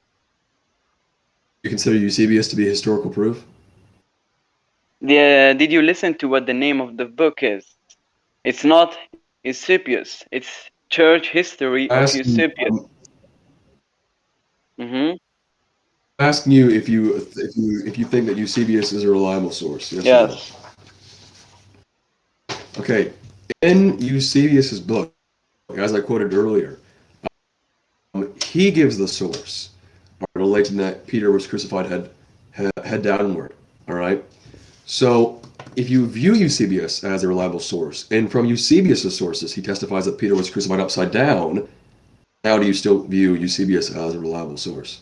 You consider Eusebius to be historical proof? The, did you listen to what the name of the book is? It's not Eusebius. It's Church History of Asking, Eusebius. um, hmm asking you if you if you if you think that Eusebius is a reliable source. Yes. no? Yes. Okay. In Eusebius's book, as I quoted earlier, um, he gives the source relating that Peter was crucified head, head head downward. All right. So if you view Eusebius as a reliable source, and from Eusebius's sources he testifies that Peter was crucified upside down, how do you still view Eusebius as a reliable source?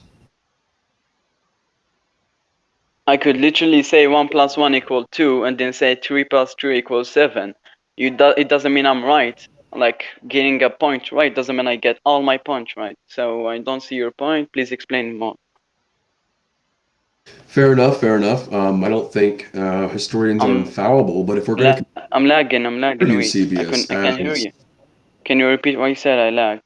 I could literally say one plus one equals two, and then say three plus three equals seven. You do, it doesn't mean I'm right. Like getting a point right doesn't mean I get all my points right. So I don't see your point. Please explain more. Fair enough, fair enough. Um, I don't think uh, historians are infallible, but if we're going to I'm lagging. I'm lagging. Wait, I, can, I can't hear you. Can you repeat what you said? I lagged.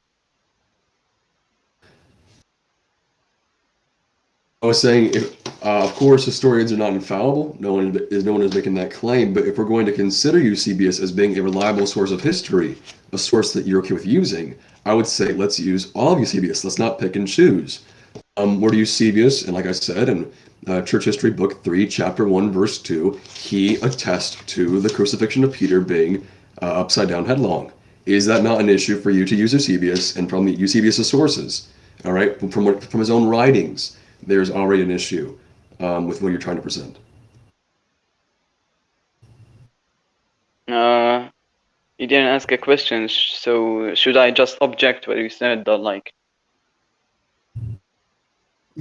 I was saying, if, uh, of course, historians are not infallible. No one is no one is making that claim. But if we're going to consider Eusebius as being a reliable source of history, a source that you're okay with using, I would say let's use all of Eusebius. Let's not pick and choose. Um, where Eusebius, and like I said in uh, Church History, Book Three, Chapter One, Verse Two, he attests to the crucifixion of Peter being uh, upside down headlong. Is that not an issue for you to use Eusebius and from the Eusebius' sources? All right, from what- from his own writings, there's already an issue um, with what you're trying to present. Uh, you didn't ask a question, so should I just object what you said? Or like,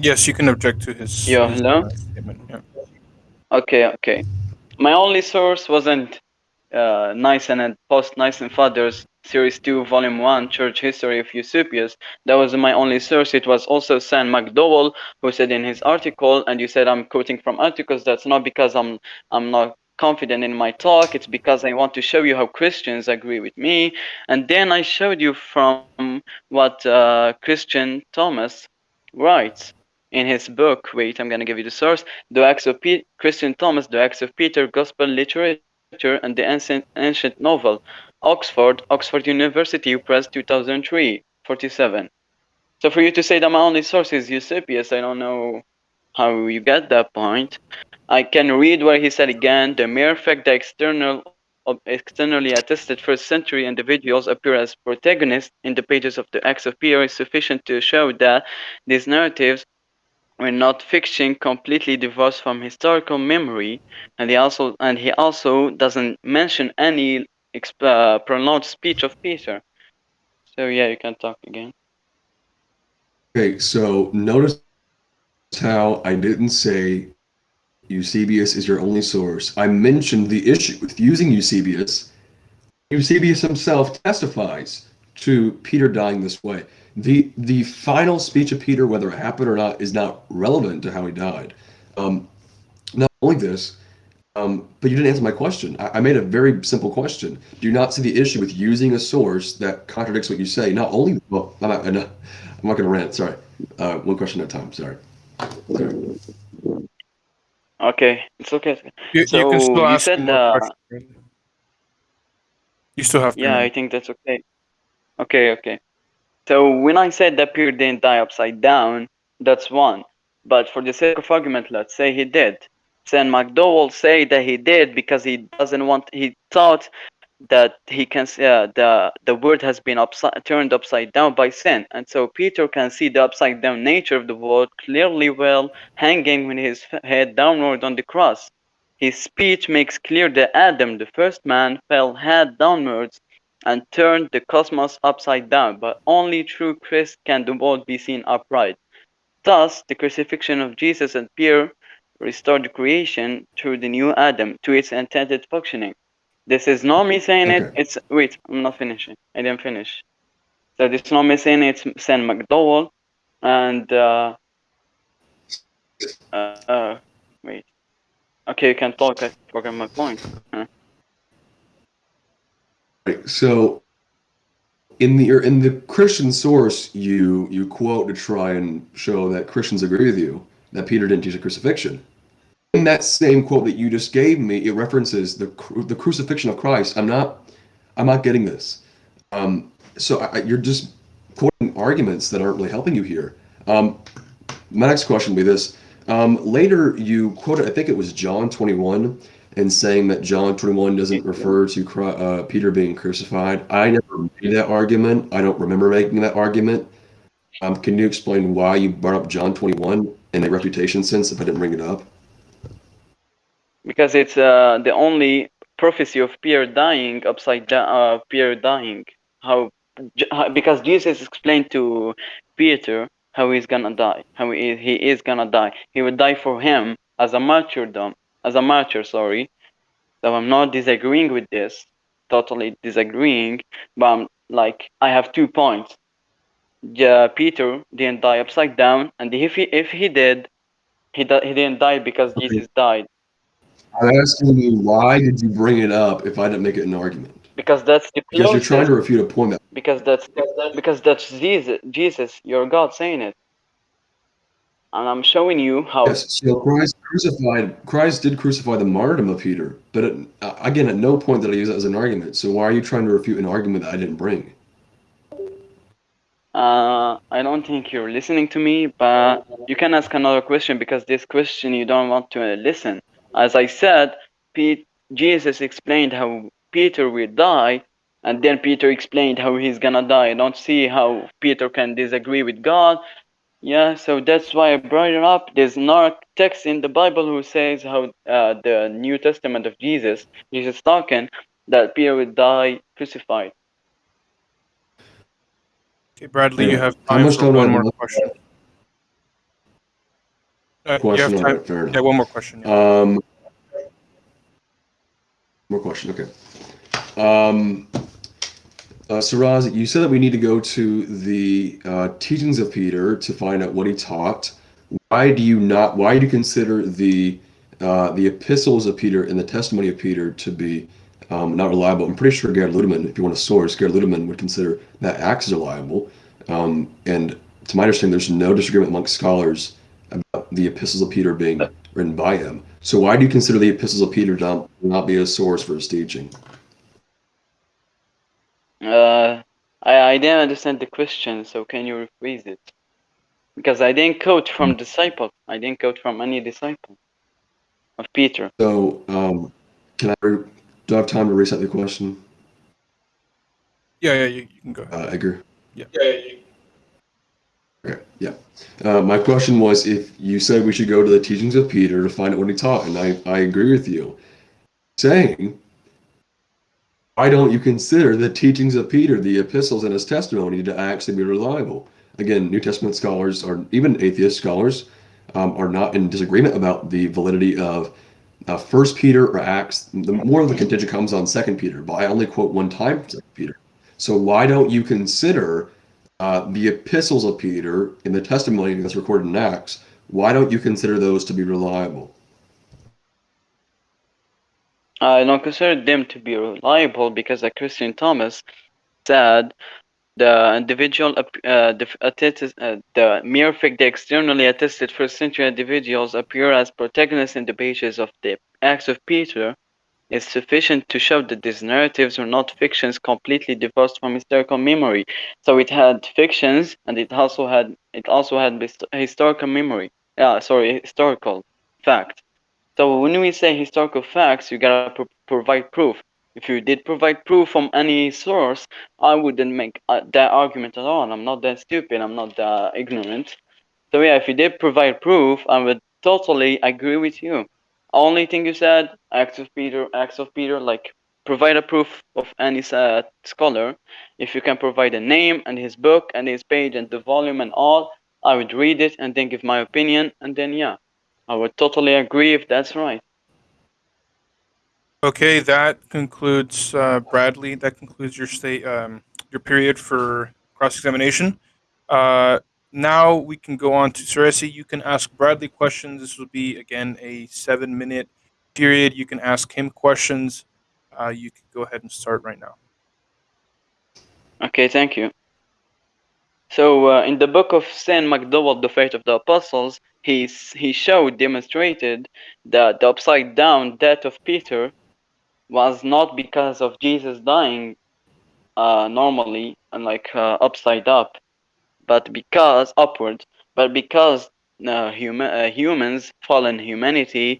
Yes, you can object to his. Yeah, his, hello? uh, statement. Yeah. okay, okay. My only source wasn't uh, Nice and post Nice and Fathers Series 2, Volume 1, Church History of Eusebius. That was my only source. It was also Sam McDowell who said in his article, and you said I'm quoting from articles. That's not because I'm I'm not confident in my talk. It's because I want to show you how Christians agree with me. And then I showed you from what uh, Christine Thomas writes in his book. Wait, I'm gonna give you the source. The Acts of Pe- Christine Thomas, The Acts of Peter, Gospel Literature, and the Ancient, Ancient Novel. Oxford, Oxford University Press, 2003, 47. So for you to say that my only source is Eusebius, I don't know how you get that point. I can read where he said again, the mere fact that external externally attested first century individuals appear as protagonists in the pages of the Acts of Peter is sufficient to show that these narratives were not fiction completely divorced from historical memory and he also and he also doesn't mention any uh, pronounced speech of Peter. So yeah, you can talk again. Okay, so notice how I didn't say Eusebius is your only source. I mentioned the issue with using Eusebius. Eusebius himself testifies to Peter dying this way. The the final speech of Peter, whether it happened or not, is not relevant to how he died. Um, not only this, um, but you didn't answer my question. I, I made a very simple question. Do you not see the issue with using a source that contradicts what you say? Not only, well, I'm not, I'm not, I'm not going to rant. Sorry. Uh, one question at a time. Sorry. Sorry. Okay, it's okay. You, you can still you ask said, uh. You still have. three Yeah, I think that's okay. Okay, okay. So when I said that Peter didn't die upside down, that's one. But for the sake of argument, let's say he did. Sam McDowell say that he did because he doesn't want. He thought that he can uh, the the world has been upside turned upside down by sin and so peter can see the upside down nature of the world clearly well hanging with his head downward on the cross his speech makes clear that adam the first man fell head downwards and turned the cosmos upside down but only through christ can the world be seen upright thus the crucifixion of jesus and peter restored the creation through the new adam to its intended functioning this is not me saying it. It's wait, I'm not finishing. I didn't finish. So this is not me saying it, it's Sam McDowell, and uh, uh, uh, wait. Okay, you can talk. I forgot my point. Huh. So, in the in the Christian source, you you quote to try and show that Christians agree with you that Peter didn't teach a crucifixion. In that same quote that you just gave me, it references the the crucifixion of Christ. I'm not I'm not getting this. Um, so I- you're just quoting arguments that aren't really helping you here. Um, my next question would be this. Um, later, you quoted, I think it was John 21, and saying that John 21 doesn't refer to uh, Peter being crucified. I never made that argument. I don't remember making that argument. Um, can you explain why you brought up John 21 in a reputation sense if I didn't bring it up? Because it's uh, the only prophecy of Peter dying upside down. Uh, Peter dying. How? How- Because Jesus explained to Peter how he's gonna die. How he is, he is gonna die. He would die for him as a martyrdom, as a martyr. Sorry. So I'm not disagreeing with this. Totally disagreeing. But I'm like I have two points. Yeah, Peter didn't die upside down, and if he if he did, he di- he didn't die because Okay. Jesus died. I'm asking you, why did you bring it up if I didn't make it an argument? Because that's the Because you're trying to refute a point because that's because that's Jesus, Jesus, your God saying it, and I'm showing you how. Yes, so Christ crucified. Christ did crucify the martyrdom of Peter, but at, uh, again, at no point did I use that as an argument. So why are you trying to refute an argument that I didn't bring? Uh, I don't think you're listening to me, but you can ask another question because this question you don't want to listen. As I said, Pete, Jesus explained how Peter will die, and then Peter explained how he's gonna die. I don't see how Peter can disagree with God. Yeah, so that's why I brought it up. There's no text in the Bible who says how uh, the New Testament of Jesus, Jesus talking, that Peter would die crucified. Okay, Bradley, you have How time for time one more left? question. Uh, you Question have on time. it, fair enough. Yeah, one more question. yeah. Um, more question. Okay. Um, uh, Saraz, you said that we need to go to the uh, teachings of Peter to find out what he taught. Why do you not? Why do you consider the uh, the epistles of Peter and the testimony of Peter to be um, not reliable? I'm pretty sure Gerd Ludemann, if you want a source, Gerd Ludemann would consider that Acts is reliable. Um, and to my understanding, there's no disagreement amongst scholars about the epistles of Peter being written by him. So why do you consider the epistles of Peter to not, not be a source for his teaching? Uh, I, I didn't understand the question, so can you rephrase it? Because I didn't quote from disciple. I didn't quote from any disciple of Peter. So um, can I? re- Do I have time to reset the question, Yeah, yeah, you, you can go ahead. uh, Edgar? Yeah. Okay, yeah. Uh, my question was if you said we should go to the teachings of Peter to find out what he taught, and I, I agree with you. Saying, why don't you consider the teachings of Peter, the epistles and his testimony, to actually be reliable? Again, New Testament scholars, or even atheist scholars, um, are not in disagreement about the validity of uh, First Peter or Acts. The more of the contention comes on Second Peter, but I only quote one time Peter. So why don't you consider uh, the epistles of Peter and the testimony that's recorded in Acts, why don't you consider those to be reliable? I don't consider them to be reliable because like Christine Thomas said, the individual, uh, the, attested, uh, the mere fact that externally attested first century individuals appear as protagonists in the pages of the Acts of Peter is sufficient to show that these narratives were not fictions completely divorced from historical memory. So it had fictions, and it also had it also had historical memory. Yeah, sorry, historical fact. So when we say historical facts, you gotta pro- provide proof. If you did provide proof from any source, I wouldn't make uh, that argument at all. I'm not that stupid. I'm not that ignorant. So yeah, if you did provide proof, I would totally agree with you. Only thing you said, Acts of Peter, Acts of Peter, like provide a proof of any uh, scholar. If you can provide a name and his book and his page and the volume and all, I would read it and then give my opinion, and then yeah, I would totally agree if that's right. Okay, that concludes uh, Bradley. That concludes your state, um, your period for cross-examination. Uh, now we can go on to Ceresi. You can ask Bradley questions. This will be again a seven-minute period. You can ask him questions. Uh, you can go ahead and start right now. Okay, thank you. So uh, in the book of St. McDowell, The Faith of the Apostles, he, he showed, demonstrated that the upside down death of Peter was not because of Jesus dying uh, normally and like uh, upside up, but because upwards, but because uh, human, uh, humans, fallen humanity,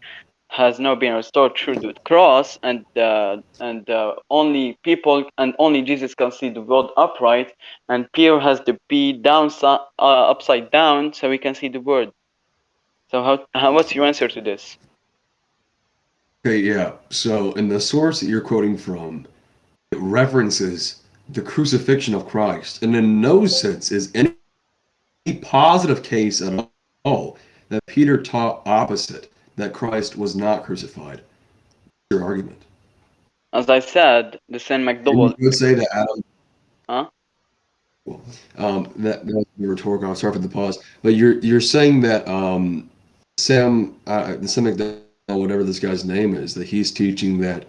has now been restored through the cross, and uh, and uh, only people and only Jesus can see the world upright, and Peter has to be down upside down so we can see the word. So how, how what's your answer to this? Okay, yeah. So in the source that you're quoting from, it references the crucifixion of Christ, and in no sense is any positive case at all that Peter taught opposite that Christ was not crucified. Your argument. As I said, the Saint McDowell. You would say that Adam. Huh? Well, um, that, that was rhetorical. I'm sorry for the pause, but you're you're saying that um, Sam, uh, Sam McDowell, whatever this guy's name is, that he's teaching that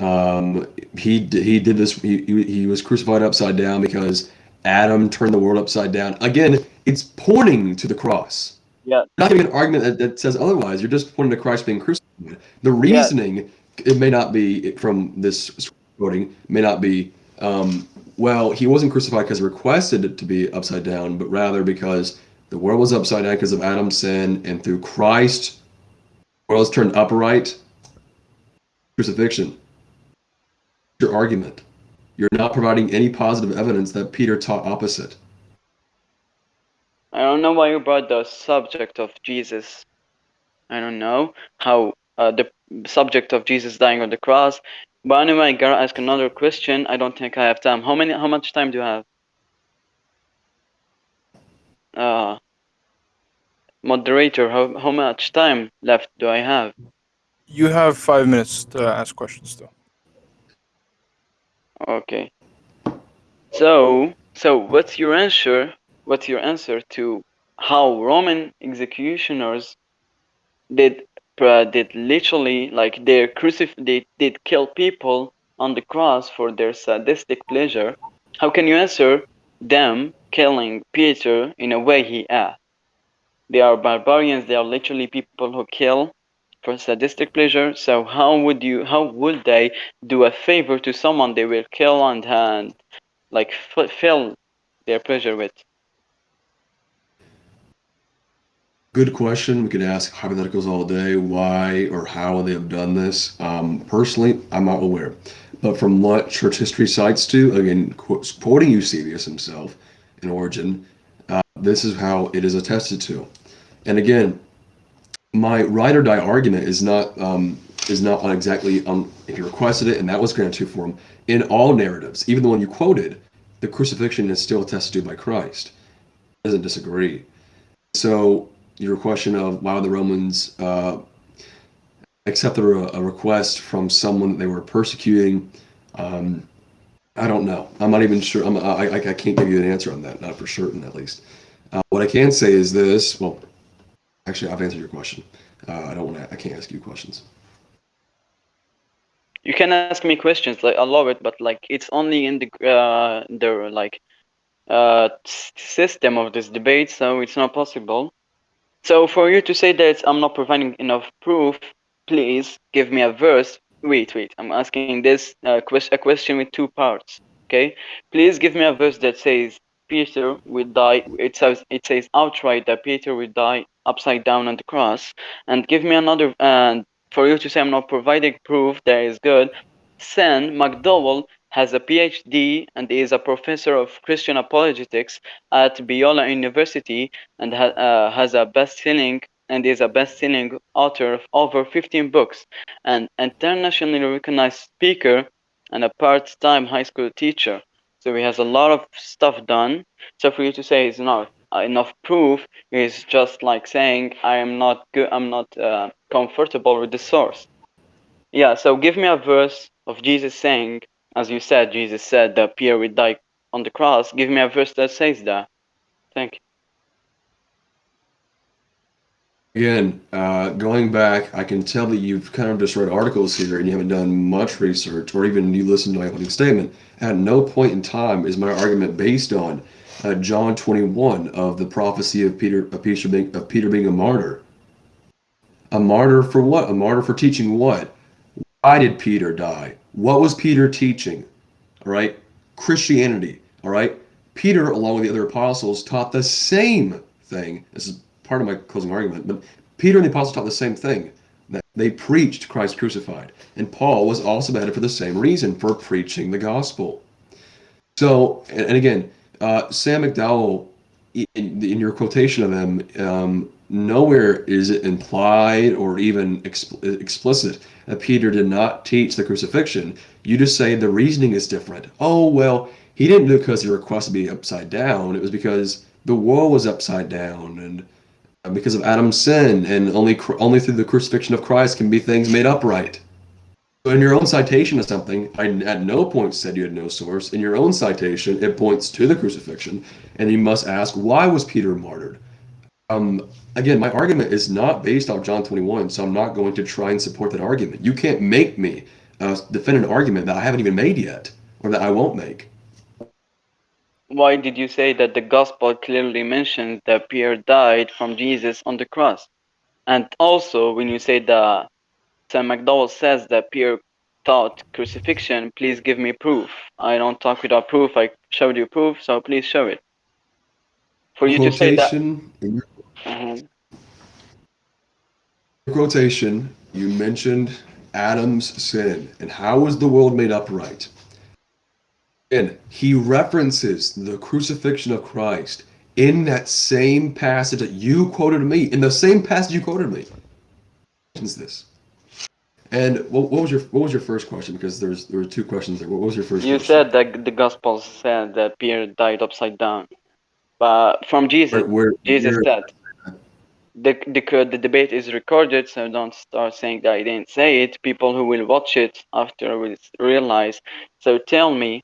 um, he he did this. He, he was crucified upside down because Adam turned the world upside down. Again, it's pointing to the cross. Yeah. Not giving an argument that, that says otherwise. You're just pointing to Christ being crucified. The reasoning, yeah. it may not be from this quoting, may not be, um, well, he wasn't crucified because he requested it to be upside down, but rather because the world was upside down because of Adam's sin, and through Christ, the world was turned upright. Crucifixion. Your argument. You're not providing any positive evidence that Peter taught opposite. I don't know why you brought the subject of Jesus. I don't know how uh, the subject of Jesus dying on the cross. But anyway, I gotta ask another question. I don't think I have time. How many? How much time do you have? Uh, moderator, how how much time left do I have? You have five minutes to ask questions, still. Okay. So, so what's your answer what's your answer to how Roman executioners did uh, did literally like they crucif they did kill people on the cross for their sadistic pleasure? How can you answer them killing Peter in a way he asked? They are barbarians. They are literally people who kill for sadistic pleasure. So how would you? How would they do a favor to someone they will kill and, and like fulfill their pleasure with? Good question. We could ask hypotheticals all day, why or how they have done this. Um, personally, I'm not aware. But from what church history cites to, again, quoting Eusebius himself in Origen, uh, this is how it is attested to. And again, my ride or die argument is not um, is not on exactly on if you requested it and that was granted to for him. In all narratives, even the one you quoted, the crucifixion is still attested to by Christ. Doesn't disagree. So your question of why the Romans uh, accepted a, a, request from someone they were persecuting. Um, I don't know. I'm not even sure. I'm, I, I can't give you an answer on that, not for certain at least. Uh, what I can say is this. Well, actually, I've answered your question. Uh, I don't want to. I can't ask you questions. You can ask me questions. Like I love it, but like it's only in the uh, the like uh, system of this debate, so it's not possible. So for you to say that I'm not providing enough proof, please give me a verse. Wait, wait. I'm asking this uh, quest a question with two parts. Okay. Please give me a verse that says Peter will die. It says it says outright that Peter will die upside down on the cross. And give me another. And for you to say I'm not providing proof, that is good. Sam McDowell has a PhD and is a professor of Christian apologetics at Biola University and ha- uh, has a best-selling and is a best-selling author of over 15 books, an internationally recognized speaker, and a part-time high school teacher. So he has a lot of stuff done. So for you to say it's not enough proof is just like saying I am not good. I'm not uh, comfortable with the source. Yeah. So give me a verse of Jesus saying, as you said, Jesus said that Pierre would die on the cross. Give me a verse that says that. Thank you. Again, uh, going back, I can tell that you've kind of just read articles here and you haven't done much research, or even you listened to my opening statement. At no point in time is my argument based on uh, John 21 of the prophecy of Peter of Peter being, of Peter being a martyr. A martyr for what? A martyr for teaching what? Why did Peter die? What was Peter teaching? All right, Christianity. All right, Peter, along with the other apostles, taught the same thing. This is part of my closing argument, but Peter and the apostles taught the same thing. That they preached Christ crucified, and Paul was also beheaded for the same reason, for preaching the gospel. So, and, and again, uh, Sam McDowell, in, in, your quotation of him, um, nowhere is it implied or even expl- explicit that Peter did not teach the crucifixion. You just say the reasoning is different. Oh, well, he didn't do it because he requested to be upside down. It was because the world was upside down and because of Adam's sin, and only only through the crucifixion of Christ can be things made upright. So in your own citation of something, I at no point said you had no source. In your own citation, it points to the crucifixion, and you must ask, why was Peter martyred? Um, again, my argument is not based off John 21, so I'm not going to try and support that argument. You can't make me uh, defend an argument that I haven't even made yet, or that I won't make why did you say that the gospel clearly mentions that Pierre died from Jesus on the cross? And also, when you say that Sam McDowell says that Pierre taught crucifixion, please give me proof. I don't talk without proof. I showed you proof, so please show it. For you quotation, to say that. Mm-hmm. Quotation, you mentioned Adam's sin and how was the world made upright? And he references the crucifixion of Christ in that same passage that you quoted me, in the same passage you quoted me. This. And what, what, was your what was your first question? Because there's there were two questions there. What was your first? You question? said that the gospel said that Peter died upside down, but from Jesus, where, where, Jesus where, said the, the the debate is recorded, so don't start saying that I didn't say it. People who will watch it after will realize. So tell me,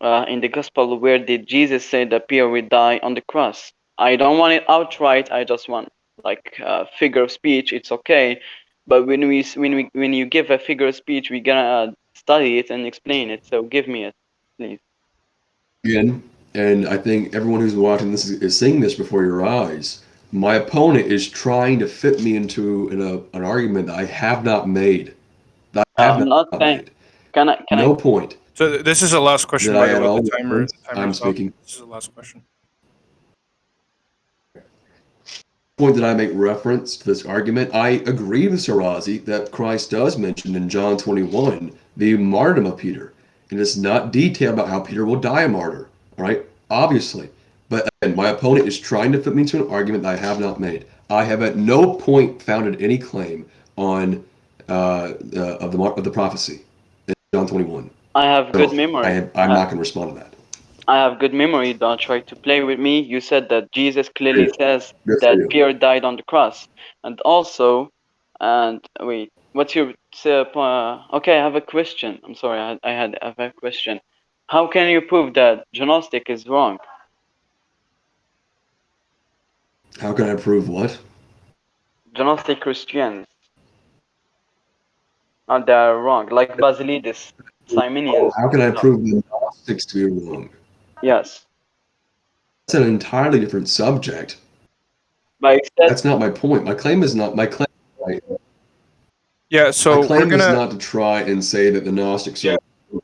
uh, in the gospel where did Jesus say that Pierre will die on the cross? I don't want it outright. I just want like a figure of speech. It's okay, but when we when we when you give a figure of speech, we gonna study it and explain it. So give me it, please. Again, and I think everyone who's watching this is, is seeing this before your eyes. My opponent is trying to fit me into an, a, an argument that I have not made. That I have I'm not, not saying. Made. Can I? Can no I, point. So this is the last question. I at all? The timer, the I'm speaking. This is the last question. Point that I make reference to this argument, I agree with Shirazi that Christ does mention in John 21 the martyrdom of Peter. And it's not detailed about how Peter will die a martyr. All right, obviously. But again, my opponent is trying to fit me into an argument that I have not made. I have at no point founded any claim on uh, uh, of the of the prophecy in John 21. I have good memory. I am not uh, going to respond to that. I have good memory. Don't try to play with me. You said that Jesus clearly says that Pierre died on the cross, and also, and wait, what's your uh, uh, okay? I have a question. I'm sorry. I, I had I have a question. How can you prove that Gnostic is wrong? How can I prove what? Gnostic Christians. Uh, are they're wrong, like Basilides. Simonians. How can I prove the Gnostics to be wrong? Yes. That's an entirely different subject. But That's not my point. My claim is not my claim. Right. Yeah, so my claim gonna, is not to try and say that the Gnostics yeah. are.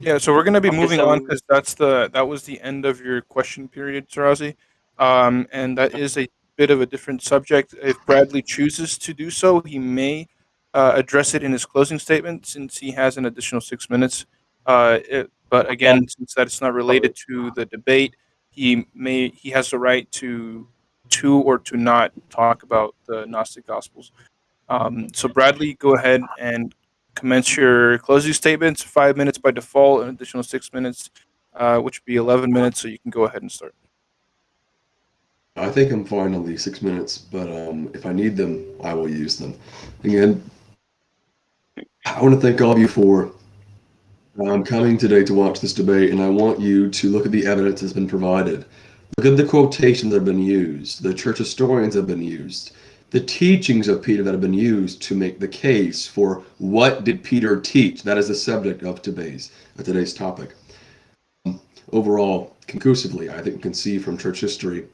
Yeah, so we're going to be moving on because that's the that was the end of your question period, Shirazi, um, and that is a bit of a different subject. If Bradley chooses to do so, he may uh, address it in his closing statement since he has an additional six minutes. Uh, it, but again, since that's not related to the debate, he may he has the right to to or to not talk about the Gnostic Gospels. Um, so Bradley, go ahead and commence your closing statements. Five minutes by default, an additional six minutes, uh, which would be 11 minutes. So you can go ahead and start. I think I'm fine on these six minutes, but um, if I need them, I will use them. Again, I want to thank all of you for um, coming today to watch this debate, and I want you to look at the evidence that's been provided. Look at the quotations that have been used, the church historians have been used, the teachings of Peter that have been used to make the case for what did Peter teach. That is the subject of today's, of today's topic. Overall, conclusively, I think we can see from church history,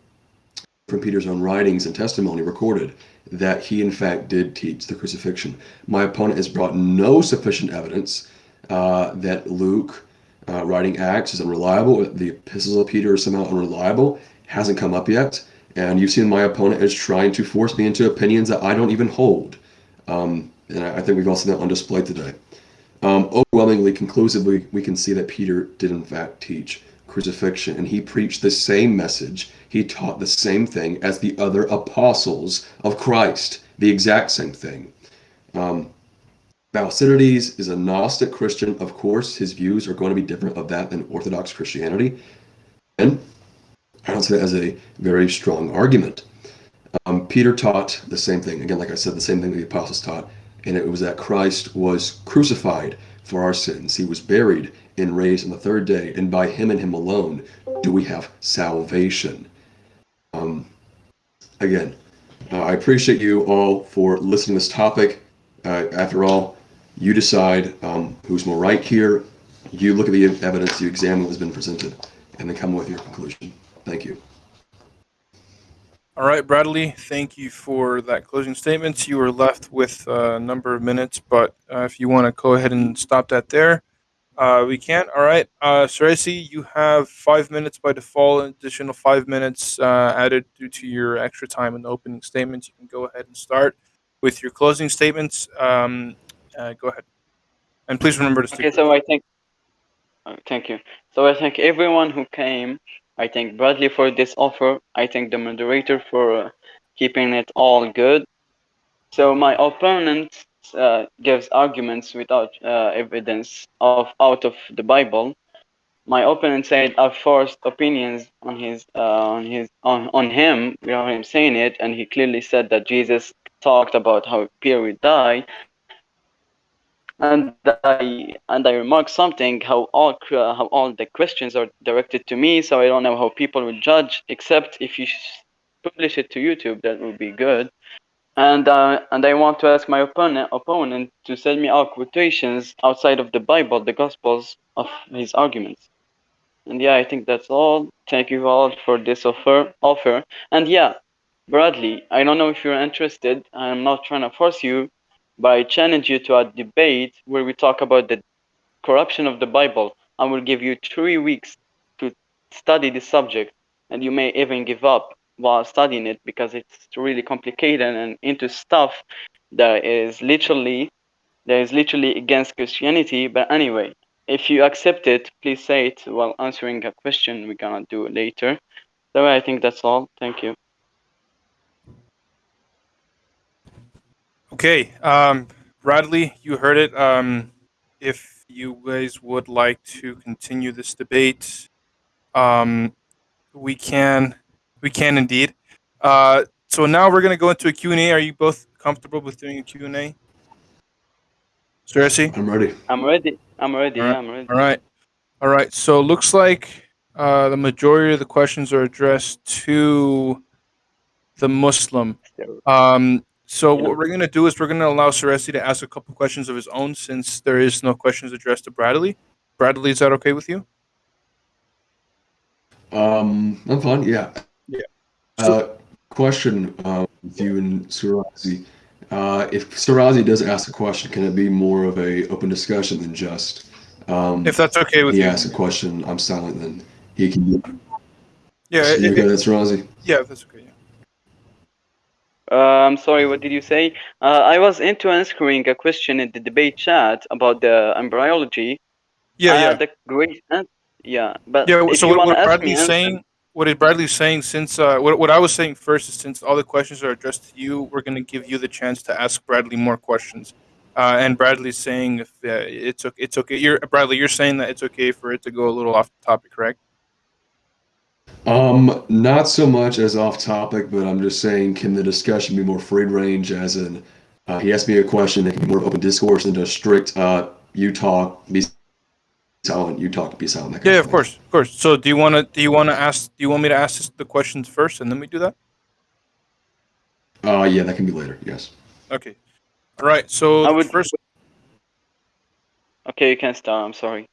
from Peter's own writings and testimony recorded, that he in fact did teach the crucifixion. My opponent has brought no sufficient evidence uh, that Luke uh, writing Acts is unreliable, the epistles of Peter are somehow unreliable, hasn't come up yet. And you've seen my opponent is trying to force me into opinions that I don't even hold. Um, and I, I think we've all seen that on display today. Um, overwhelmingly, conclusively, we can see that Peter did in fact teach crucifixion, and he preached the same message. He taught the same thing as the other apostles of Christ, the exact same thing. Um, Basilides is a Gnostic Christian. Of course, his views are going to be different of that than Orthodox Christianity. And I don't see that as a very strong argument. Um, Peter taught the same thing. Again, like I said, the same thing the apostles taught. And it was that Christ was crucified for our sins. He was buried and raised on the third day. And by him and him alone do we have salvation. Um, again, uh, I appreciate you all for listening to this topic. Uh, after all, you decide um, who's more right here. You look at the evidence, you examine what has been presented, and then come with your conclusion. Thank you. All right, Bradley, thank you for that closing statements. You were left with a number of minutes, but uh, if you want to go ahead and stop that there, uh, we can't. All right, uh, Ceresi, you have five minutes by default, an additional five minutes uh, added due to your extra time in the opening statements. You can go ahead and start with your closing statements. Um, uh, go ahead. And please remember to stick. Okay, so I think, uh, thank you. So I thank everyone who came. I thank Bradley for this offer. I thank the moderator for uh, keeping it all good. So my opponent uh, gives arguments without uh, evidence of out of the Bible. My opponent said I forced opinions on his uh, on his on, on him without him saying it, and he clearly said that Jesus talked about how Peter would die, and I and I remarked something how all how all the questions are directed to me, so I don't know how people will judge. Except if you publish it to YouTube, that would be good. And uh, and I want to ask my opponent opponent to send me out quotations outside of the Bible, the Gospels of his arguments. And yeah, I think that's all. Thank you all for this offer. Offer. And yeah, Bradley, I don't know if you're interested. I'm not trying to force you, but I challenge you to a debate where we talk about the corruption of the Bible. I will give you three weeks to study the subject, and you may even give up while studying it because it's really complicated and into stuff that is literally that is literally against Christianity. But anyway, if you accept it, please say it while answering a question we're gonna do later. So I think that's all. Thank you. Okay, um, Bradley, you heard it. Um, if you guys would like to continue this debate, um, we can, we can indeed. Uh, so now we're going to go into a Q&A. Are you both comfortable with doing a Q&A? Ceresi? I'm ready. I'm ready. I'm ready. All right. Yeah, I'm ready. All right. All right. So it looks like uh, the majority of the questions are addressed to the Muslim. Um, so what we're going to do is we're going to allow Ceresi to ask a couple questions of his own since there is no questions addressed to Bradley. Bradley, is that okay with you? Um, I'm fine. Yeah. Yeah. Uh, question uh, with you and Surazi. Uh, if Surazi does ask a question, can it be more of a open discussion than just um, If that's okay with he you. asks a question, I'm silent, then he can. Yeah, So you it- okay, it- that's Surazi. yeah, if that's okay. Yeah. Uh, I'm sorry, what did you say? Uh, I was into answering a question in the debate chat about the embryology. Yeah, I yeah. had a great an- yeah, but Yeah. if So you what, want what to ask me, Bradley's saying, what is Bradley saying? Since uh, what what I was saying first is since all the questions are addressed to you, we're going to give you the chance to ask Bradley more questions. Uh, and Bradley's saying if uh, it's okay, it's okay. You're Bradley. You're saying that it's okay for it to go a little off topic, correct? Um, not so much as off topic, but I'm just saying, can the discussion be more free range? As in, uh, he asked me a question that can be more open discourse than just strict. Uh, you talk, silent. You talk, be silent. that kind Yeah, of of thing. course, of course. So do you want to do you want to ask? Do you want me to ask this- the questions first, and then we do that? Uh, yeah, that can be later. Yes. Okay. All right. So I would- first Okay, you can start. I'm sorry.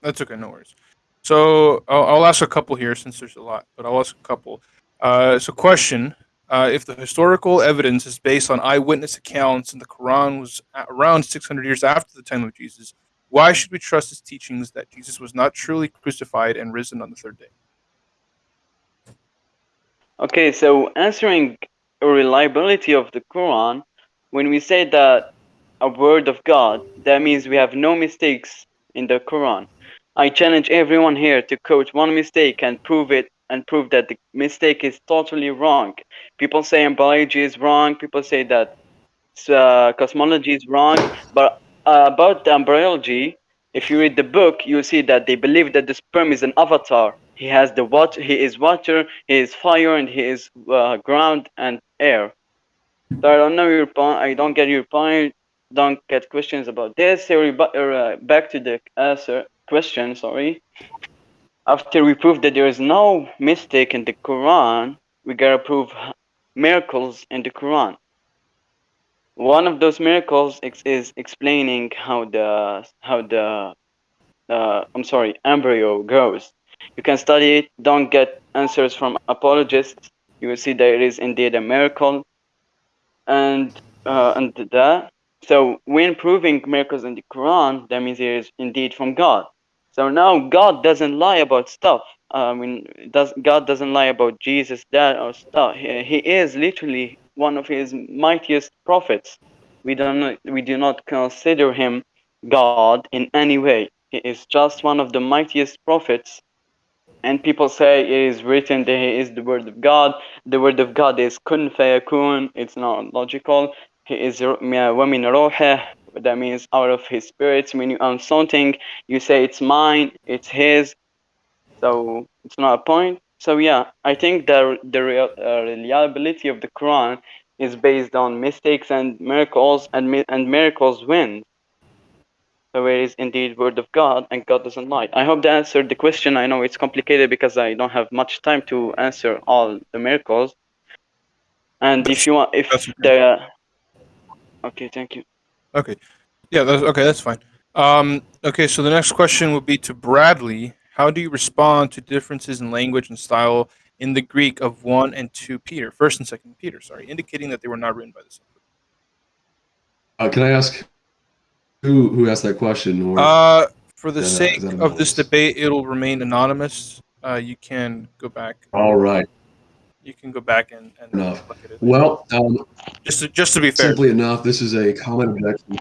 That's okay, no worries. So I'll, I'll ask a couple here since there's a lot, but I'll ask a couple. Uh, so, question: uh, If the historical evidence is based on eyewitness accounts and the Quran was around 600 years after the time of Jesus, why should we trust his teachings that Jesus was not truly crucified and risen on the third day? Okay, so answering reliability of the Quran, when we say that a word of God, that means we have no mistakes in the Quran. I challenge everyone here to quote one mistake and prove it and prove that the mistake is totally wrong. People say embryology is wrong, people say that uh, cosmology is wrong, but uh, about the embryology, if you read the book, you'll see that they believe that the sperm is an avatar. He has the water, he is water, he is fire, and he is uh, ground and air. So I don't know your point. I don't get your point. Don't get questions about this. We ba- uh, back to the answer question. Sorry. After we prove that there is no mistake in the Quran, we gotta prove miracles in the Quran. One of those miracles ex- is explaining how the how the uh, I'm sorry embryo grows. You can study it. Don't get answers from apologists. You will see that it is indeed a miracle, and uh, and that. So when proving miracles in the Quran, that means it is indeed from God. So now God doesn't lie about stuff. I mean, does God doesn't lie about Jesus, that or stuff. He, he is literally one of His mightiest prophets. We don't we do not consider him God in any way. He is just one of the mightiest prophets. And people say it is written that he is the word of God. The word of God is kun fayakun. It's not logical. He is wamin roheh. That means out of his spirits. When you own something, you say it's mine, it's his. So it's not a point. So yeah, I think the the real, uh, reliability of the Quran is based on mistakes and miracles, and mi- and miracles win. So it is indeed word of God, and God doesn't lie. I hope that answered the question. I know it's complicated because I don't have much time to answer all the miracles. And if you want, if That's okay. the okay, thank you. Okay. Yeah, that's okay, that's fine. Um, okay, so the next question would be to Bradley. How do you respond to differences in language and style in the Greek of 1 and 2 Peter, 1st and 2nd Peter, sorry, indicating that they were not written by the same Uh, can I ask who who asked that question? Or Uh, for the sake of this debate, it'll remain anonymous. Uh, you can go back. all right, You can go back and, and Enough. look at it. well, um, Just to, just to be fair. simply enough, this is a common objection.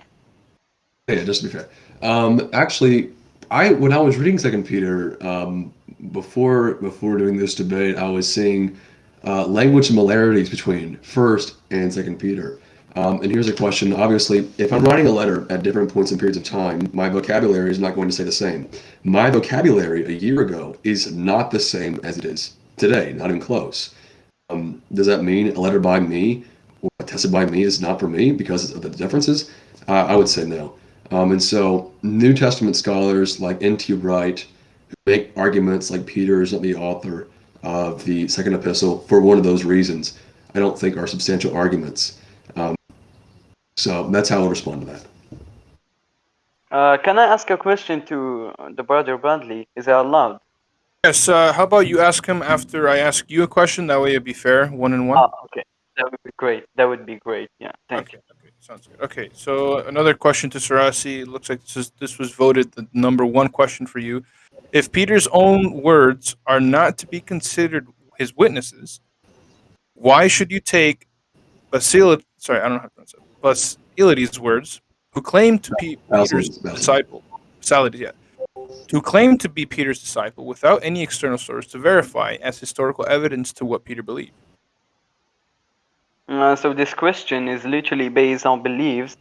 Yeah, just to be fair. Um, actually, I when I was reading Second Peter um, before before doing this debate, I was seeing uh, language similarities between First and Second Peter. Um, and here's a question. Obviously, if I'm writing a letter at different points and periods of time, my vocabulary is not going to say the same. My vocabulary a year ago is not the same as it is today, not even close. Um, does that mean a letter by me or attested by me is not for me because of the differences? Uh, I would say no. Um, and so, New Testament scholars like N.T. Wright who make arguments like Peter is not the author of the second epistle for one of those reasons. I don't think are substantial arguments. Um, so that's how I'll respond to that. Uh, can I ask a question to the brother Bradley? Is that allowed? Yes, uh, how about you ask him after I ask you a question? That way it'd be fair, one and one. Ah, okay. That would be great. That would be great. Yeah. Thank okay, okay, sounds good. Okay, so another question to Sarasi. It looks like this, is, this was voted the number one question for you. If Peter's own words are not to be considered his witnesses, why should you take Basil, sorry, I don't know how to pronounce it. Basilides' words, who claimed to be Peter's Basilides, Basilides. disciple. Basilides, yeah. Who claimed to be Peter's disciple without any external source to verify as historical evidence to what Peter believed. Uh, so this question is literally based on beliefs.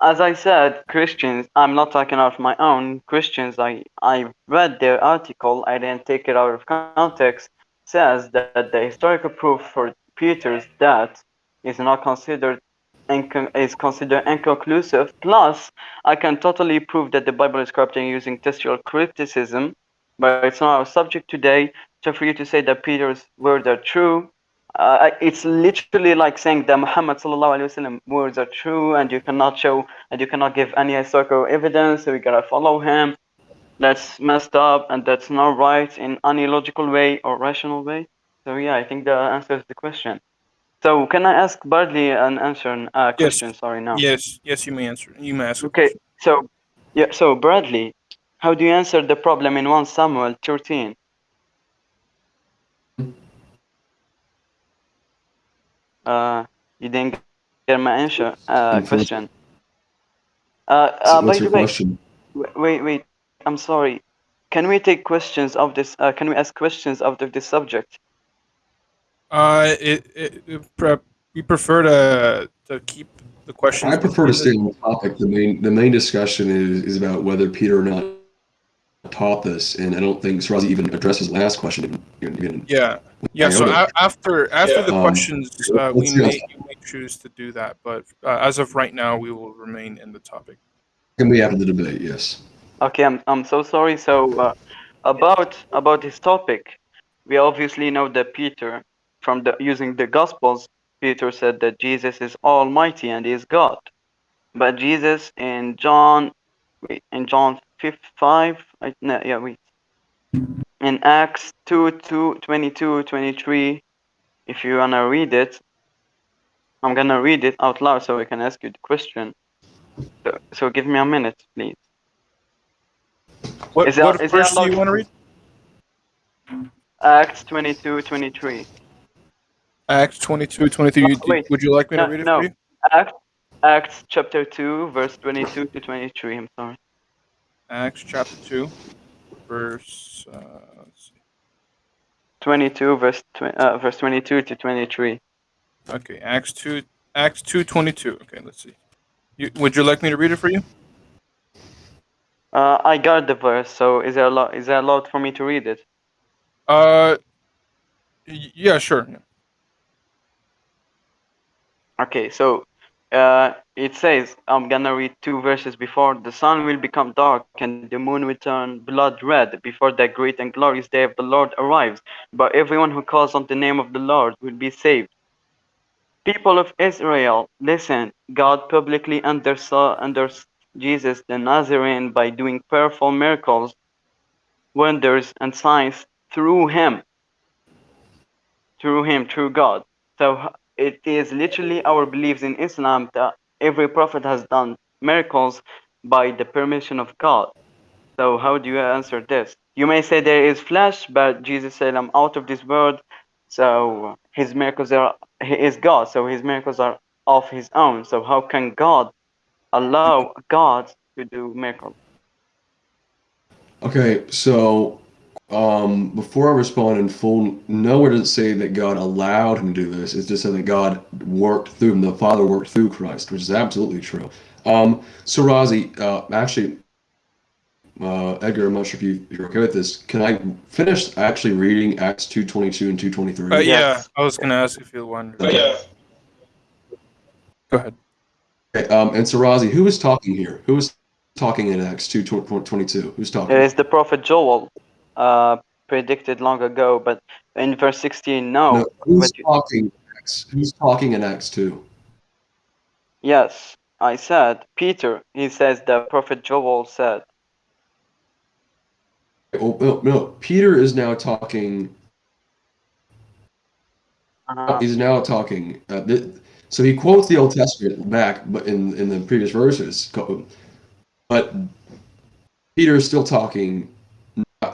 As I said, Christians, I'm not talking out of my own. Christians, I, I read their article, I didn't take it out of context, says that the historical proof for Peter's death is not considered is considered inconclusive. Plus, I can totally prove that the Bible is corrupting using textual criticism, but it's not our subject today. So for you to say that Peter's words are true, uh, it's literally like saying that Muhammad wasallam words are true, and you cannot show and you cannot give any historical evidence. So we gotta follow him. That's messed up, and that's not right in any logical way or rational way. So yeah, I think that answers the question. So can I ask Bradley an answer? Uh, question. Sorry, now. Yes, yes, you may answer. You may ask. Okay, so yeah, so Bradley, how do you answer the problem in 1 Samuel 13? Uh, you didn't get my answer. Uh, question. Uh, uh, So by what's the your way, question? wait, wait. I'm sorry. Can we take questions of this? Uh, can we ask questions out of this subject? Uh, it, it, it pre- we prefer to to keep the questions. I prefer to stay on the topic. The main the main discussion is, is about whether Peter or not taught this, and I don't think Srazi even addressed his last question. Even, even- Yeah, yeah. So Iota. a- after after the Um, questions, uh, we may, see. we may choose to do that, but uh, as of right now, we will remain in the topic. can be after the debate. Yes. Okay, I'm I'm so sorry. So uh, about about this topic, we obviously know that Peter, from the using the Gospels, Peter said that Jesus is Almighty and is God. But Jesus in John, wait, in John 5, 5 I, no, yeah, wait. In Acts 2, 2, 22, 23, if you wanna read it, I'm gonna read it out loud so I can ask you the question. So, so give me a minute, please. What, Is there- what is there verse do you want to read? Acts 22, 23. Acts 22, 23. Oh, wait. Would you like me No, to read it no. for you? Acts, Acts chapter 2, verse 22 to 23. I'm sorry. Acts chapter 2, verse. Uh, 22, verse, tw- uh, verse 22 to 23. Okay, Acts 2, Acts 2, 22. Okay, let's see. You, would you like me to read it for you? Uh, I got the verse, so is there, allo- is there allowed for me to read it? Uh, yeah, sure. yeah. Okay, so uh, it says, I'm gonna read two verses before the sun will become dark and the moon will turn blood red before that great and glorious day of the Lord arrives. But everyone who calls on the name of the Lord will be saved. People of Israel, listen. God publicly undersaw under Jesus the Nazarene by doing powerful miracles, wonders, and signs through him. Through him, through God. So it is literally our beliefs in Islam that every prophet has done miracles by the permission of God. So how do you answer this? You may say there is flesh, but Jesus said, "I'm out of this world." So his miracles are he is God, so his miracles are of his own. So how can God allow God to do miracles? Okay, so um, before I respond in full, nowhere does it say that God allowed him to do this. It's just said that God worked through him. The Father worked through Christ, which is absolutely true. Um, so, Razi, uh, actually, uh, Edgar, I'm not sure if, you, if you're okay with this. Can I finish actually reading Acts 2.22 and 2.23? Uh, yeah, I was going to ask if you wanted. Okay. Go ahead. Okay, um, and so, Razi, who is talking here? Who is talking in Acts 2.22? Who's talking? It is the prophet Joel, uh, predicted long ago, but in verse 16, no. No, who's you- talking? in Acts? Who's talking in Acts 2? Yes, I said Peter. He says the prophet Joel said. Oh, no, no, Peter is now talking Uh, he's now talking. Uh, so he quotes the Old Testament back, but in in the previous verses, but Peter is still talking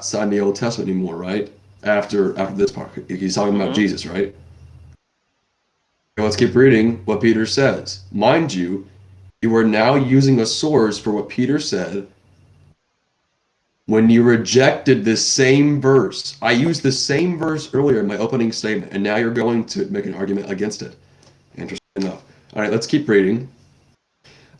outside the Old Testament anymore, right? After after this part, he's talking about Mhm. Jesus, right? let's keep reading what Peter says. Mind you, you are now using a source for what Peter said when you rejected this same verse. I used the same verse earlier in my opening statement, and now you're going to make an argument against it. Interesting enough. All right, let's keep reading.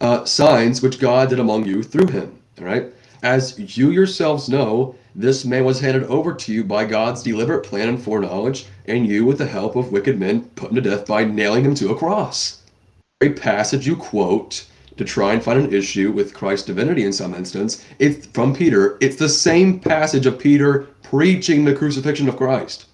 Uh, signs which God did among you through him. All right. As you yourselves know, this man was handed over to you by God's deliberate plan and foreknowledge, and you, with the help of wicked men, put him to death by nailing him to a cross. A passage you quote to try and find an issue with Christ's divinity in some instance, it's from Peter. It's the same passage of Peter preaching the crucifixion of Christ.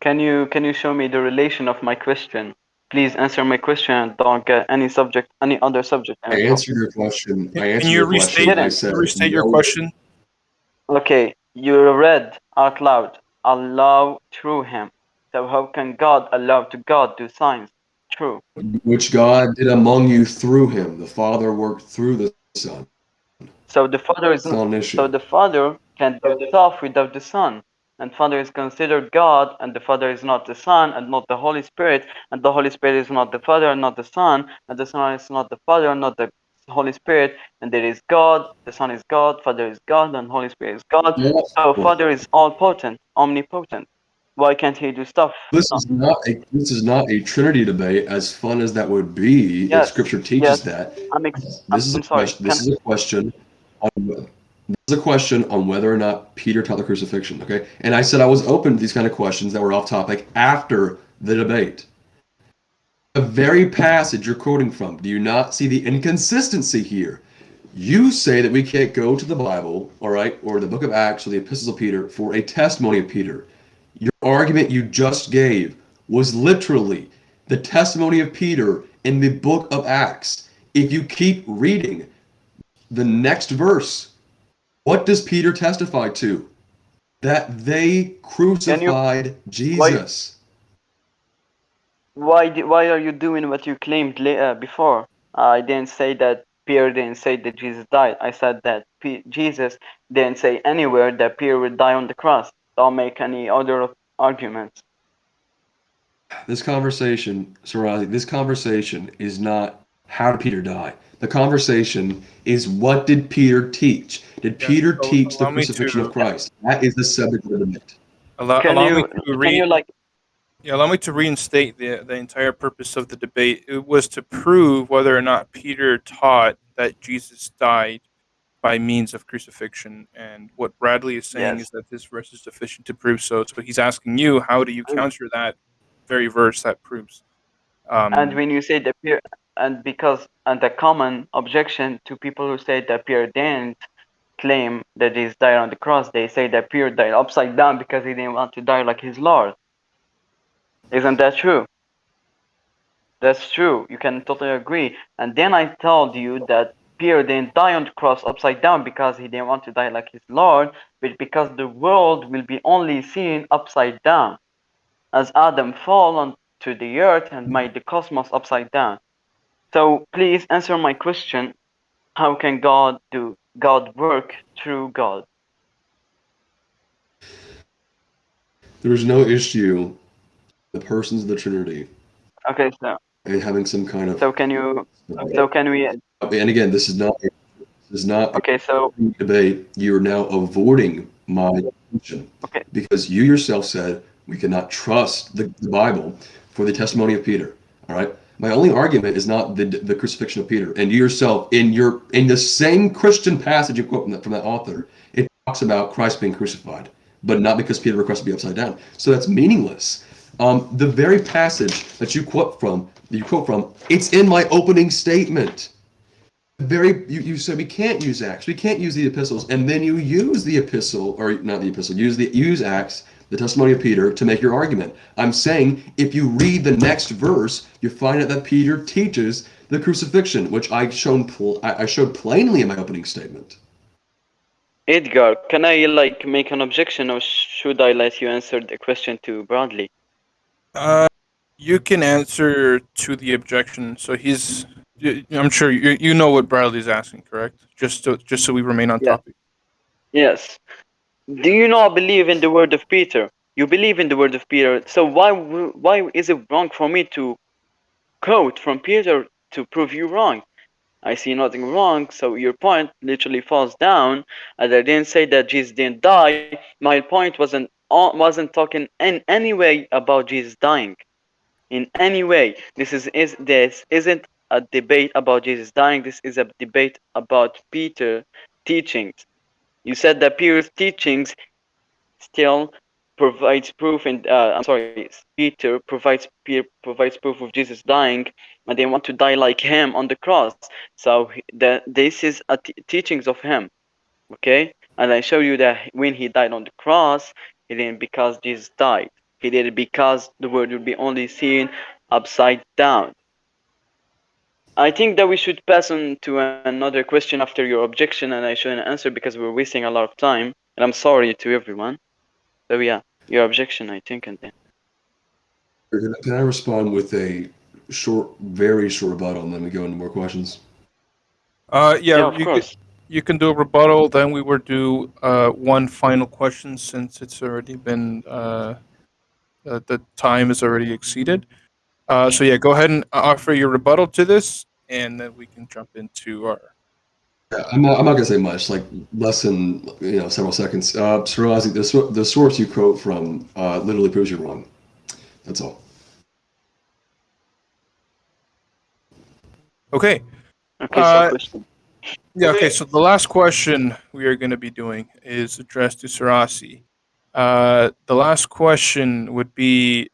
Can you can you show me the relation of my question? Please answer my question don't get any subject, any other subject. I answered your question. I answered Can you your restate, question. I said, restate your no- question? Okay, you read out loud, allow through him. So how can God allow to God do signs? True. Which God did among you through him. The Father worked through the Son. So the Father is not so the Father can do stuff without the Son. And Father is considered God, and the Father is not the Son, and not the Holy Spirit, and the Holy Spirit is not the Father, and not the Son, and the Son is not the Father, and not the Holy Spirit, and there is God, the Son is God, Father is God, and Holy Spirit is God. So Father is all potent, omnipotent. Why can't he do stuff? This is not a this is not a Trinity debate. As fun as that would be, if Yes, Scripture teaches yes. that. I'm, ex- This is a I'm sorry. question. This Can- is a question. On, this is a question on whether or not Peter taught the crucifixion. Okay, and I said I was open to these kind of questions that were off topic after the debate. The very passage you're quoting from. Do you not see the inconsistency here? You say that we can't go to the Bible, all right, or the Book of Acts or the Epistles of Peter for a testimony of Peter. Your argument you just gave was literally the testimony of Peter in the book of Acts. If you keep reading the next verse, what does Peter testify to? That they crucified Jesus. why why are you doing what you claimed la- uh, before? I didn't say that Peter didn't say that Jesus died. I said that P- Jesus didn't say anywhere that Peter would die on the cross. Don't make any other arguments. This conversation, Sarazi, this conversation is not how did Peter die? The conversation is what did Peter teach? Did Yeah, Peter so teach the crucifixion to- of Christ? That is the subject of the debate. Allow, Can allow you me to can read. you like Yeah, allow me to reinstate the the entire purpose of the debate. It was to prove whether or not Peter taught that Jesus died by means of crucifixion, and what Bradley is saying Yes. is that this verse is sufficient to prove so. So he's asking you, how do you counter that very verse that proves? Um, and when you say that Peter and because and the common objection to people who say that Peter didn't claim that Jesus died on the cross, they say that Peter died upside down because he didn't want to die like his Lord. Isn't that true? That's true. You can totally agree. And then I told you that Peter didn't die on the cross upside down because he didn't want to die like his Lord, but because the world will be only seen upside down. As Adam fell onto the earth and made the cosmos upside down. So please answer my question. How can God do God work through God? There is no issue the persons of the Trinity Okay, so and having some kind of so can you so can we and again this is not this is not a okay so debate. You're now avoiding my attention Okay. because you yourself said we cannot trust the, the Bible for the testimony of Peter. All right. My only argument is not the, the crucifixion of Peter, and you yourself in your in the same Christian passage you quote from that, from that author, it talks about Christ being crucified, but not because Peter requested to be upside down. So that's meaningless. Um, the very passage that you quote from, you quote from, it's in my opening statement very you, you said we can't use acts we can't use the epistles and then you use the epistle or not the epistle use the use acts the testimony of peter to make your argument i'm saying if you read the next verse you find out that peter teaches the crucifixion which i shown pl- I, I showed plainly in my opening statement Edgar, can I like make an objection or should I let you answer the question to Bradley? Uh, you can answer to the objection. So he's, I'm sure you you know what Bradley's asking, correct? Just so just so we remain on Yeah. topic. Yes. Do you not believe in the word of Peter? You believe in the word of Peter. So why why is it wrong for me to quote from Peter to prove you wrong? I see nothing wrong. So your point literally falls down. And I didn't say that Jesus didn't die. My point wasn't uh, wasn't talking in any way about Jesus dying. In any way, this is is this isn't a debate about Jesus dying. This is a debate about Peter teachings. You said that Peter's teachings still provides proof and uh, I'm sorry, Peter provides Peter provides proof of Jesus dying, and they want to die like him on the cross. So the, this is a teachings of him, okay? And I show you that when he died on the cross, he didn't because Jesus died. He did it because the word would be only seen upside down. I think that we should pass on to another question after your objection, and I shouldn't answer because we're wasting a lot of time. And I'm sorry to everyone. So yeah, your objection, I think, and then. Can can I respond with a short, very short rebuttal, and then we go into more questions? Uh, yeah, Yeah, of you can, course. you can do a rebuttal. Then we will do uh, one final question since it's already been uh, uh, the time is already exceeded. Uh, so yeah, go ahead and offer your rebuttal to this, and then we can jump into our. Yeah, I'm not, I'm not gonna say much, like less than you know several seconds. Uh, Sirazi, the the source you quote from uh, literally proves you're wrong. That's all. Okay. Okay, Uh, so. Yeah. Okay. So the last question we are going to be doing is addressed to Sarasi. Uh, the last question would be,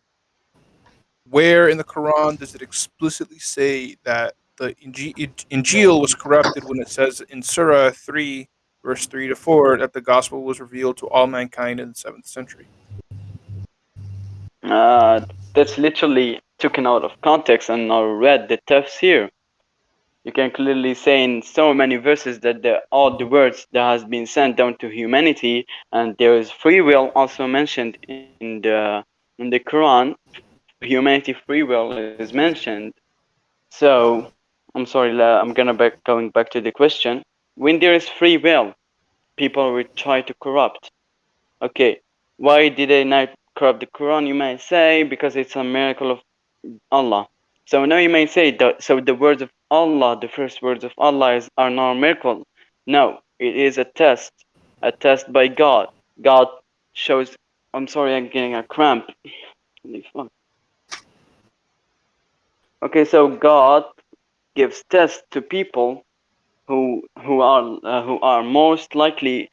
where in the Quran does it explicitly say that the Inji- Injil was corrupted when it says in Surah three, verse three to four, that the gospel was revealed to all mankind in the seventh century? Uh, that's literally taken out of context and not read the tafsir. You can clearly say in so many verses that the, all the words that has been sent down to humanity, and there is free will also mentioned in the in the Quran. Humanity free will is mentioned. So I'm sorry, I'm gonna back going back to the question. When there is free will, people will try to corrupt. Okay, why did they not corrupt the Quran? You may say because it's a miracle of Allah. So now you may say that so the words of Allah, the first words of Allah is, are not a miracle. No, it is a test, a test by God. God shows. I'm sorry, I'm getting a cramp. Holy fuck. Okay, so God gives tests to people who who are uh, who are most likely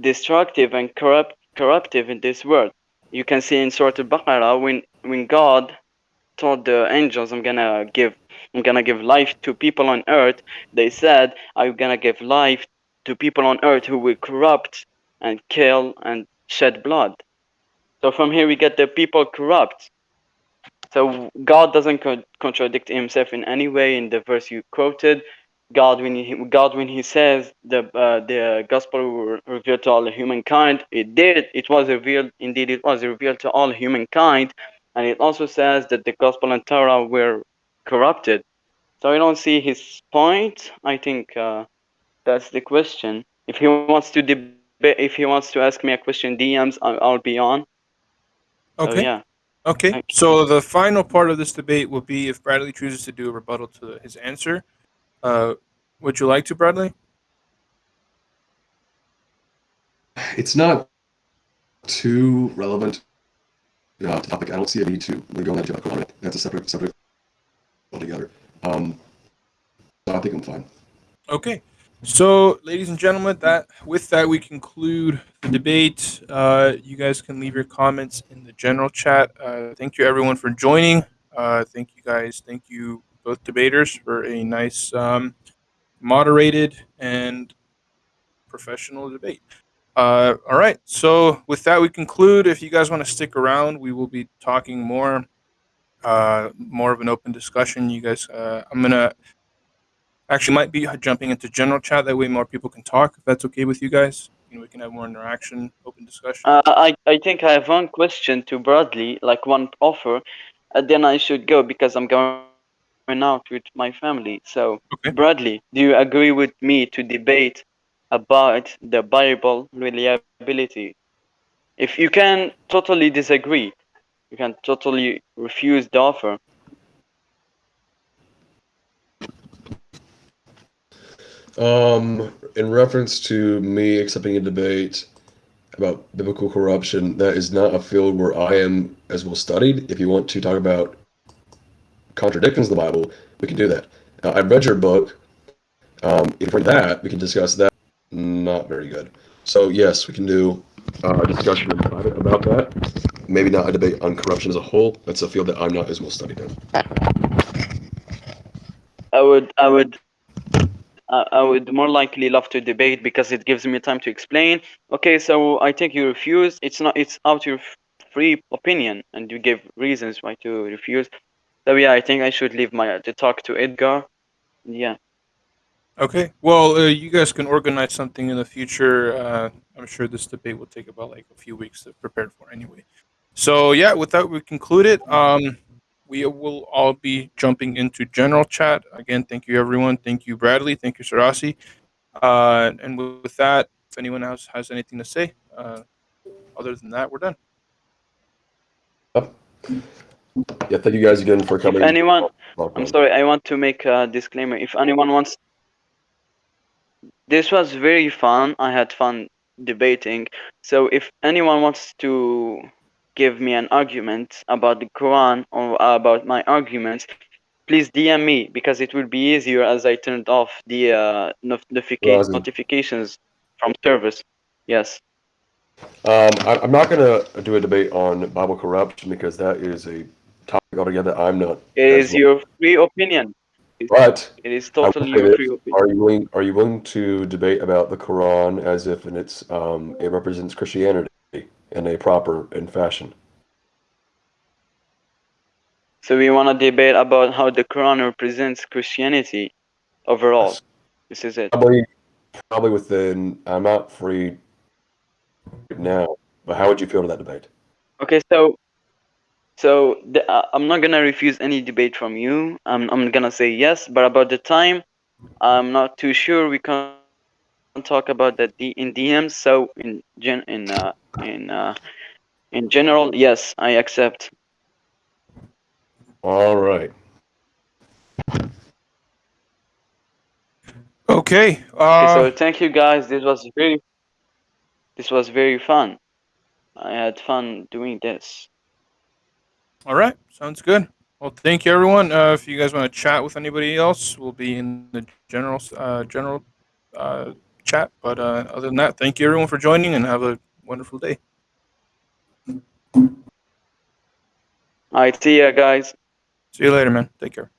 destructive and corrupt corruptive in this world. You can see in Surah Al-Baqarah when when God told the angels, "I'm gonna give I'm gonna give life to people on earth." They said, "I'm gonna give life to people on earth who will corrupt and kill and shed blood." So from here we get the people corrupt. So God doesn't co- contradict Himself in any way in the verse you quoted. God, when he, God, when He says the uh, the gospel were revealed to all humankind, it did. It was revealed. Indeed, it was revealed to all humankind, and it also says that the gospel and Torah were corrupted. So I don't see his point. I think uh, that's the question. If he wants to debate, if he wants to ask me a question, DMs, I'll, I'll be on. So Okay. yeah. Okay. So the final part of this debate will be if Bradley chooses to do a rebuttal to his answer. Uh, would you like to, Bradley? It's not too relevant uh, topic. I don't see a need to go into a on it. That's a separate subject altogether. Um, so I think I'm fine. Okay. So, ladies and gentlemen, that with that we conclude the debate. Uh, you guys can leave your comments in the general chat. Uh, thank you everyone for joining. Uh, thank you guys. Thank you both debaters for a nice, um, moderated and professional debate. Uh, all right. So with that, we conclude. If you guys want to stick around, we will be talking more, uh, more of an open discussion. You guys, uh, I'm gonna actually might be jumping into general chat. That way, more people can talk. If that's okay with you guys, you know, we can have more interaction, open discussion. Uh, I, I think I have one question to Bradley, like one offer, and then I should go because I'm going out with my family. So, Okay. Bradley, do you agree with me to debate about the Bible reliability If you can totally disagree, you can totally refuse the offer. Um, in reference to me accepting a debate about biblical corruption, that is not a field where I am as well studied. If you want to talk about contradictions of the Bible, we can do that. Uh, I've read your book. Um, if for that, we can discuss that. Not very good. So yes, we can do uh, a discussion about that. Maybe not a debate on corruption as a whole. That's a field that I'm not as well studied in. I would, I would, I I would more likely love to debate because it gives me time to explain. Okay, so I think you refuse. It's not. It's out your free opinion, and you give reasons why to refuse. So yeah, I think I should leave my to talk to Edgar. Yeah. Okay. Well, uh, you guys can organize something in the future. Uh, I'm sure this debate will take about like a few weeks to prepare for anyway. So yeah, with that we conclude it. Um, we will all be jumping into general chat again. Thank you everyone. Thank you Bradley. Thank you Sarasi. Uh, and with with that, if anyone else has anything to say, uh, other than that, we're done. Yeah, thank you guys again for If coming. anyone, I'm sorry, I want to make a disclaimer. If anyone wants, this was very fun. I had fun debating. So if anyone wants to give me an argument about the Quran or about my arguments, please DM me because it will be easier as I turned off the uh, notifica- notifications from service. Yes. Um, I, I'm not going to do a debate on Bible corruption because that is a topic altogether I'm not. It is well. your free opinion. But It is totally your free opinion. are you willing? Are you willing to debate about the Quran as if its um, it represents Christianity in a proper and fashion? So we want to debate about how the Quran represents Christianity overall. Yes. This is it. Probably, probably within. I'm not free now, but how would you feel to that debate? Okay, so so the, uh, I'm not gonna refuse any debate from you. I'm I'm gonna say yes, but about the time, I'm not too sure. We can talk about that D- in DMs. So in gen in uh, in uh, in general, yes, I accept. All right. Okay. Okay, Uh, so thank you guys. This was very this was very fun. I had fun doing this. all right. Sounds good. Well, thank you everyone. Uh, if you guys want to chat with anybody else, we'll be in the general uh, general uh, chat. But uh, other than that, thank you everyone for joining and have a wonderful day. Alright, see ya, guys. See you later, man. Take care.